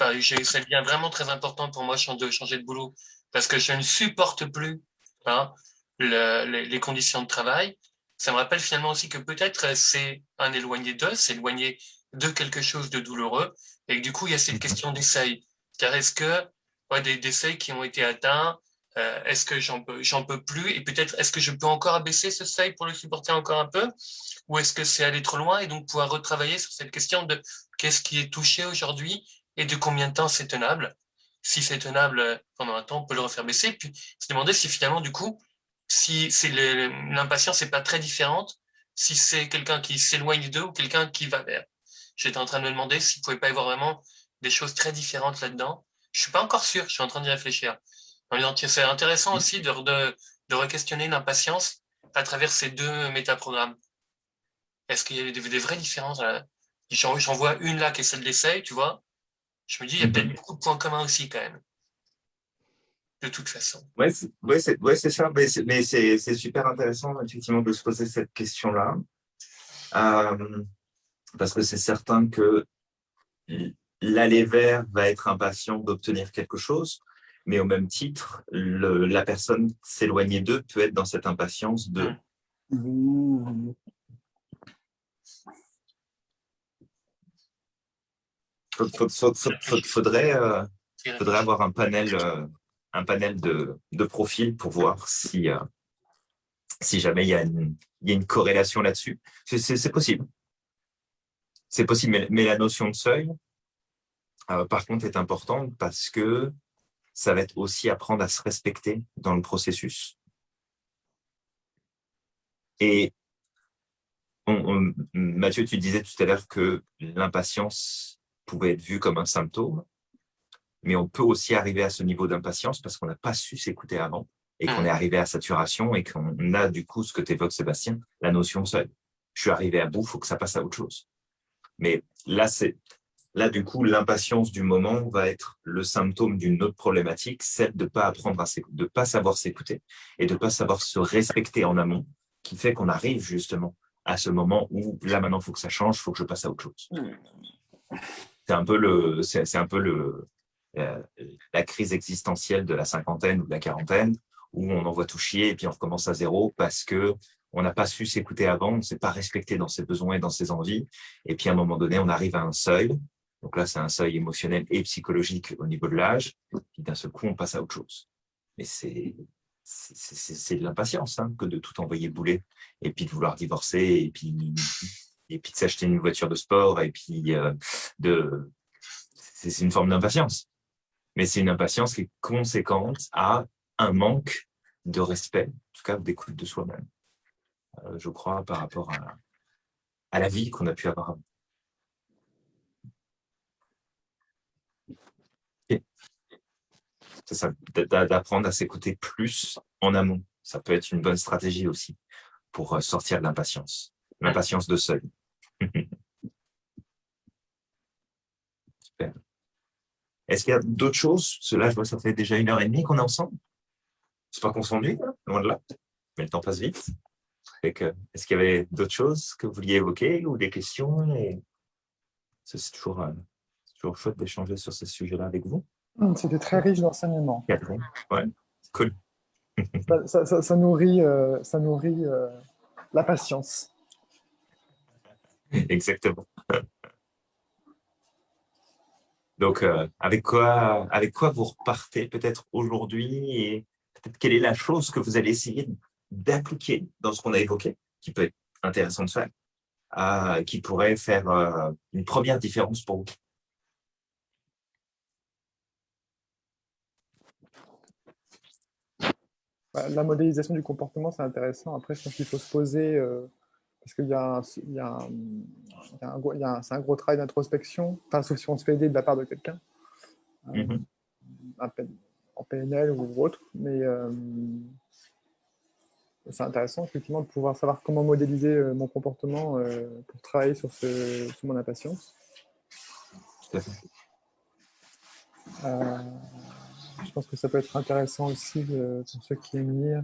Enfin, ça devient vraiment très important pour moi de changer de boulot parce que je ne supporte plus hein, les, conditions de travail. Ça me rappelle finalement aussi que peut-être c'est un éloigné d'eux, c'est éloigné de quelque chose de douloureux. Et du coup, il y a cette mhm. question d'essai. Car est-ce que des, seuils qui ont été atteints, euh, est-ce que j'en peux, peux plus? Et peut-être, est-ce que je peux encore abaisser ce seuil pour le supporter encore un peu? Ou est-ce que c'est aller trop loin et donc pouvoir retravailler sur cette question de qu'est-ce qui est touché aujourd'hui et de combien de temps c'est tenable? Si c'est tenable euh, pendant un temps, on peut le refaire baisser, puis se demander si finalement, du coup, si l'impatience n'est pas très différente, si c'est quelqu'un qui s'éloigne d'eux ou quelqu'un qui va vers. J'étais en train de me demander s'il ne pouvait pas y avoir vraiment des choses très différentes là-dedans. Je ne suis pas encore sûr, je suis en train d'y réfléchir. C'est intéressant aussi de, de, de re-questionner l'impatience à travers ces deux métaprogrammes. Est-ce qu'il y a des, des, vraies différences J'en vois une là qui est celle d'essai, tu vois? Je me dis, il y a peut-être beaucoup de points communs aussi quand même. De toute façon. Oui, ouais, c'est ouais, ça. Mais c'est super intéressant, effectivement, de se poser cette question-là. Euh, parce que c'est certain que l'aller vers va être impatient d'obtenir quelque chose, mais au même titre, le, la personne s'éloigner d'eux peut être dans cette impatience de... Il faudrait, euh, faudrait avoir un panel, euh, un panel de, de profils pour voir si, euh, si jamais il y, a une, il y a une corrélation là-dessus. C'est possible. C'est possible, mais, mais, la notion de seuil, par contre, est importante parce que ça va être aussi apprendre à se respecter dans le processus. Et Mathieu, tu disais tout à l'heure que l'impatience pouvait être vue comme un symptôme, mais on peut aussi arriver à ce niveau d'impatience parce qu'on n'a pas su s'écouter avant et qu'on est arrivé à saturation et qu'on a du coup ce que tu évoques, Sébastien, la notion seuil. Je suis arrivé à bout, il faut que ça passe à autre chose. Mais là, c'est Là, du coup, l'impatience du moment va être le symptôme d'une autre problématique, celle de ne pas apprendre à de pas savoir s'écouter et de ne pas savoir se respecter en amont, qui fait qu'on arrive justement à ce moment où là maintenant, il faut que ça change, il faut que je passe à autre chose. C'est un peu le, c'est un peu le, euh, la crise existentielle de la cinquantaine ou de la quarantaine, où on envoie tout chier et puis on recommence à zéro parce que on n'a pas su s'écouter avant, on ne s'est pas respecté dans ses besoins et dans ses envies. Et puis à un moment donné, on arrive à un seuil donc là, c'est un seuil émotionnel et psychologique au niveau de l'âge. Puis d'un seul coup, on passe à autre chose. Mais c'est c'est de l'impatience hein, que de tout envoyer bouler et puis de vouloir divorcer et puis et puis de s'acheter une voiture de sport et puis euh, de c'est une forme d'impatience mais c'est une impatience qui est conséquente à un manque de respect en tout cas d'écoute de soi-même euh, je crois par rapport à, la vie qu'on a pu avoir C'est ça, d'apprendre à s'écouter plus en amont. Ça peut être une bonne stratégie aussi pour euh, sortir de l'impatience. L'impatience de seuil. (laughs) Super. Est-ce qu'il y a d'autres choses? Cela, je vois, ça fait déjà une heure et demie qu'on est ensemble. C'est pas qu'on s'ennuie, hein, loin de là. Mais le temps passe vite. Est-ce qu'il y avait d'autres choses que vous vouliez évoquer ou des questions? C'est toujours, euh, toujours chouette d'échanger sur ce sujet-là avec vous. Mmh, c'était très riche d'enseignements. Ouais, cool. ça, nourrit, euh, ça nourrit euh, la patience. (laughs) Exactement. Donc, euh, avec, quoi, avec quoi vous repartez peut-être aujourd'hui et peut-être quelle est la chose que vous allez essayer d'appliquer dans ce qu'on a évoqué, qui peut être intéressant de faire, qui pourrait faire une première différence pour vous? Bah, la modélisation du comportement, c'est intéressant. Après, je pense qu'il faut se poser, euh, parce qu'il y a, y a, un, gros, un gros travail d'introspection, enfin, sauf si on se fait aider de la part de quelqu'un, euh, mm-hmm. en PNL ou autre, mais euh, c'est intéressant effectivement de pouvoir savoir comment modéliser mon comportement pour travailler sur, ce, sur mon impatience. Tout à fait je pense que ça peut être intéressant aussi euh, pour ceux qui aiment lire.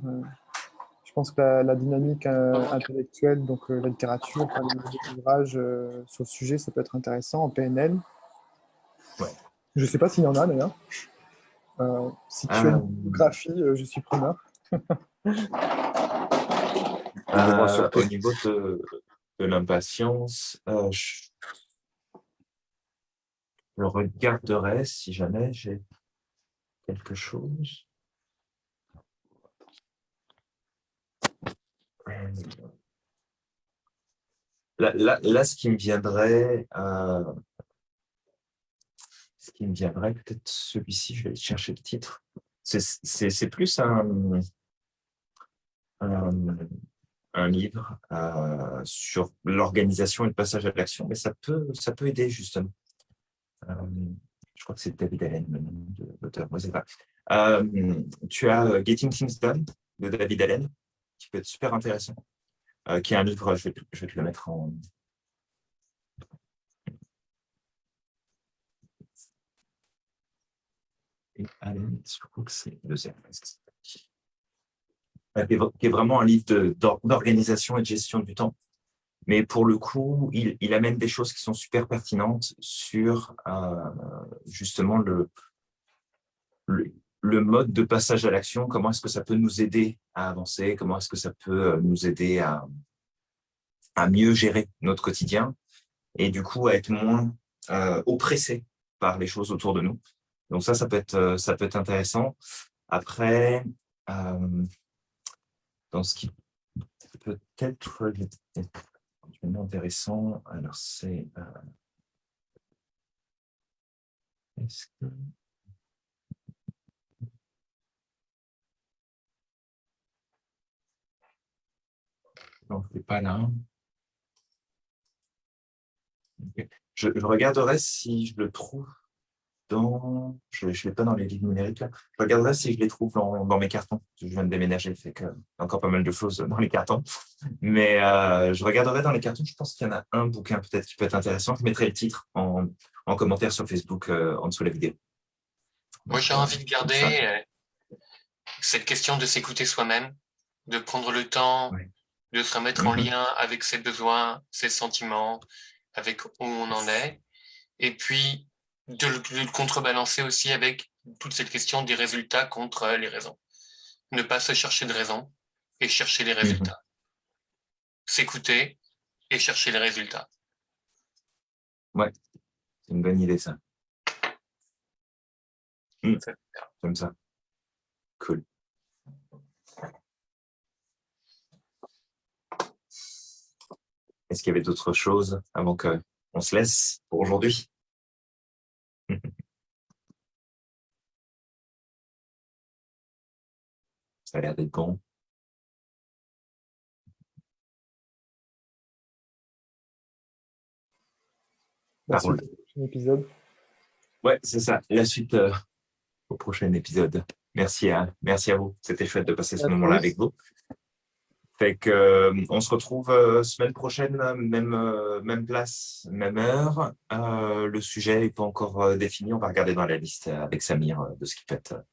Euh, je pense que la, dynamique euh, intellectuelle, donc la littérature, les ouvrages sur le sujet, ça peut être intéressant en PNL. Je ne sais pas s'il y en a d'ailleurs. si tu as une biographie, je suis preneur. au niveau de, de l'impatience, je... je regarderai si jamais j'ai quelque chose. Là, ce qui me viendrait, euh, ce qui me viendrait, peut-être celui-ci, je vais chercher le titre. C'est plus un, un livre sur l'organisation et le passage à l'action, mais ça peut, ça peut aider justement. je crois que c'est David Allen, le nom de l'auteur. Moi, tu as Getting Things Done de David Allen, qui peut être super intéressant, qui est un livre, je vais, je vais te le mettre en, et Allen, je crois que c'est deuxième. Qui est vraiment un livre d'organisation et de gestion du temps. Mais pour le coup, il, amène des choses qui sont super pertinentes sur euh, justement le, mode de passage à l'action, comment est-ce que ça peut nous aider à avancer, comment est-ce que ça peut euh, nous aider à, mieux gérer notre quotidien et du coup à être moins euh, oppressé par les choses autour de nous. Donc ça, ça peut être, euh, ça peut être intéressant. Après, dans ce qui peut être intéressant, alors c'est... Est-ce que... Je pas là. Je, je, regarderai si je le trouve dans... Je ne l'ai pas dans les livres numériques. Là. Je regarderai si je les trouve dans, dans mes cartons. Je viens de déménager, fait que encore pas mal de choses dans les cartons. Mais euh, je regarderai dans les cartons. Je pense qu'il y en a un bouquin peut-être qui peut être intéressant. Je mettrai le titre en, en commentaire sur Facebook euh, en dessous de la vidéo. Moi, j'ai envie de garder euh, cette question de s'écouter soi-même, de prendre le temps de se remettre en mm-hmm. lien avec ses besoins, ses sentiments, avec où on en est. Et puis, de le, contrebalancer aussi avec toute cette question des résultats contre les raisons. Ne pas se chercher de raisons et chercher les mhm. résultats. S'écouter et chercher les résultats. Ouais, c'est une bonne idée ça. Mmh. Comme ça. Cool. Est-ce qu'il y avait d'autres choses avant qu'on se laisse pour aujourd'hui? (laughs) Ça a l'air d'être bon. La suite au prochain épisode. Ouais, c'est ça. La suite euh, au prochain épisode. Merci à, merci à vous. C'était chouette de passer ce moment-là avec vous. Euh, on se retrouve euh, semaine prochaine, même, euh, même place, même heure. le sujet n'est pas encore défini. On va regarder dans la liste avec Samir de ce qui peut être,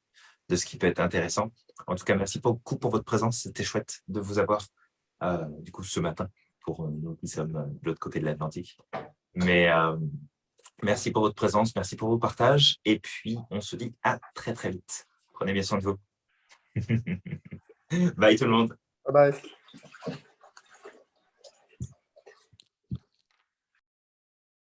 de ce qui peut être intéressant. En tout cas, merci beaucoup pour votre présence. C'était chouette de vous avoir du coup ce matin pour nous qui sommes de l'autre côté de l'Atlantique. Mais merci pour votre présence, merci pour vos partages. Et puis, on se dit à très très vite. Prenez bien soin de vous. (laughs) Bye tout le monde. Bye bye. Thank you.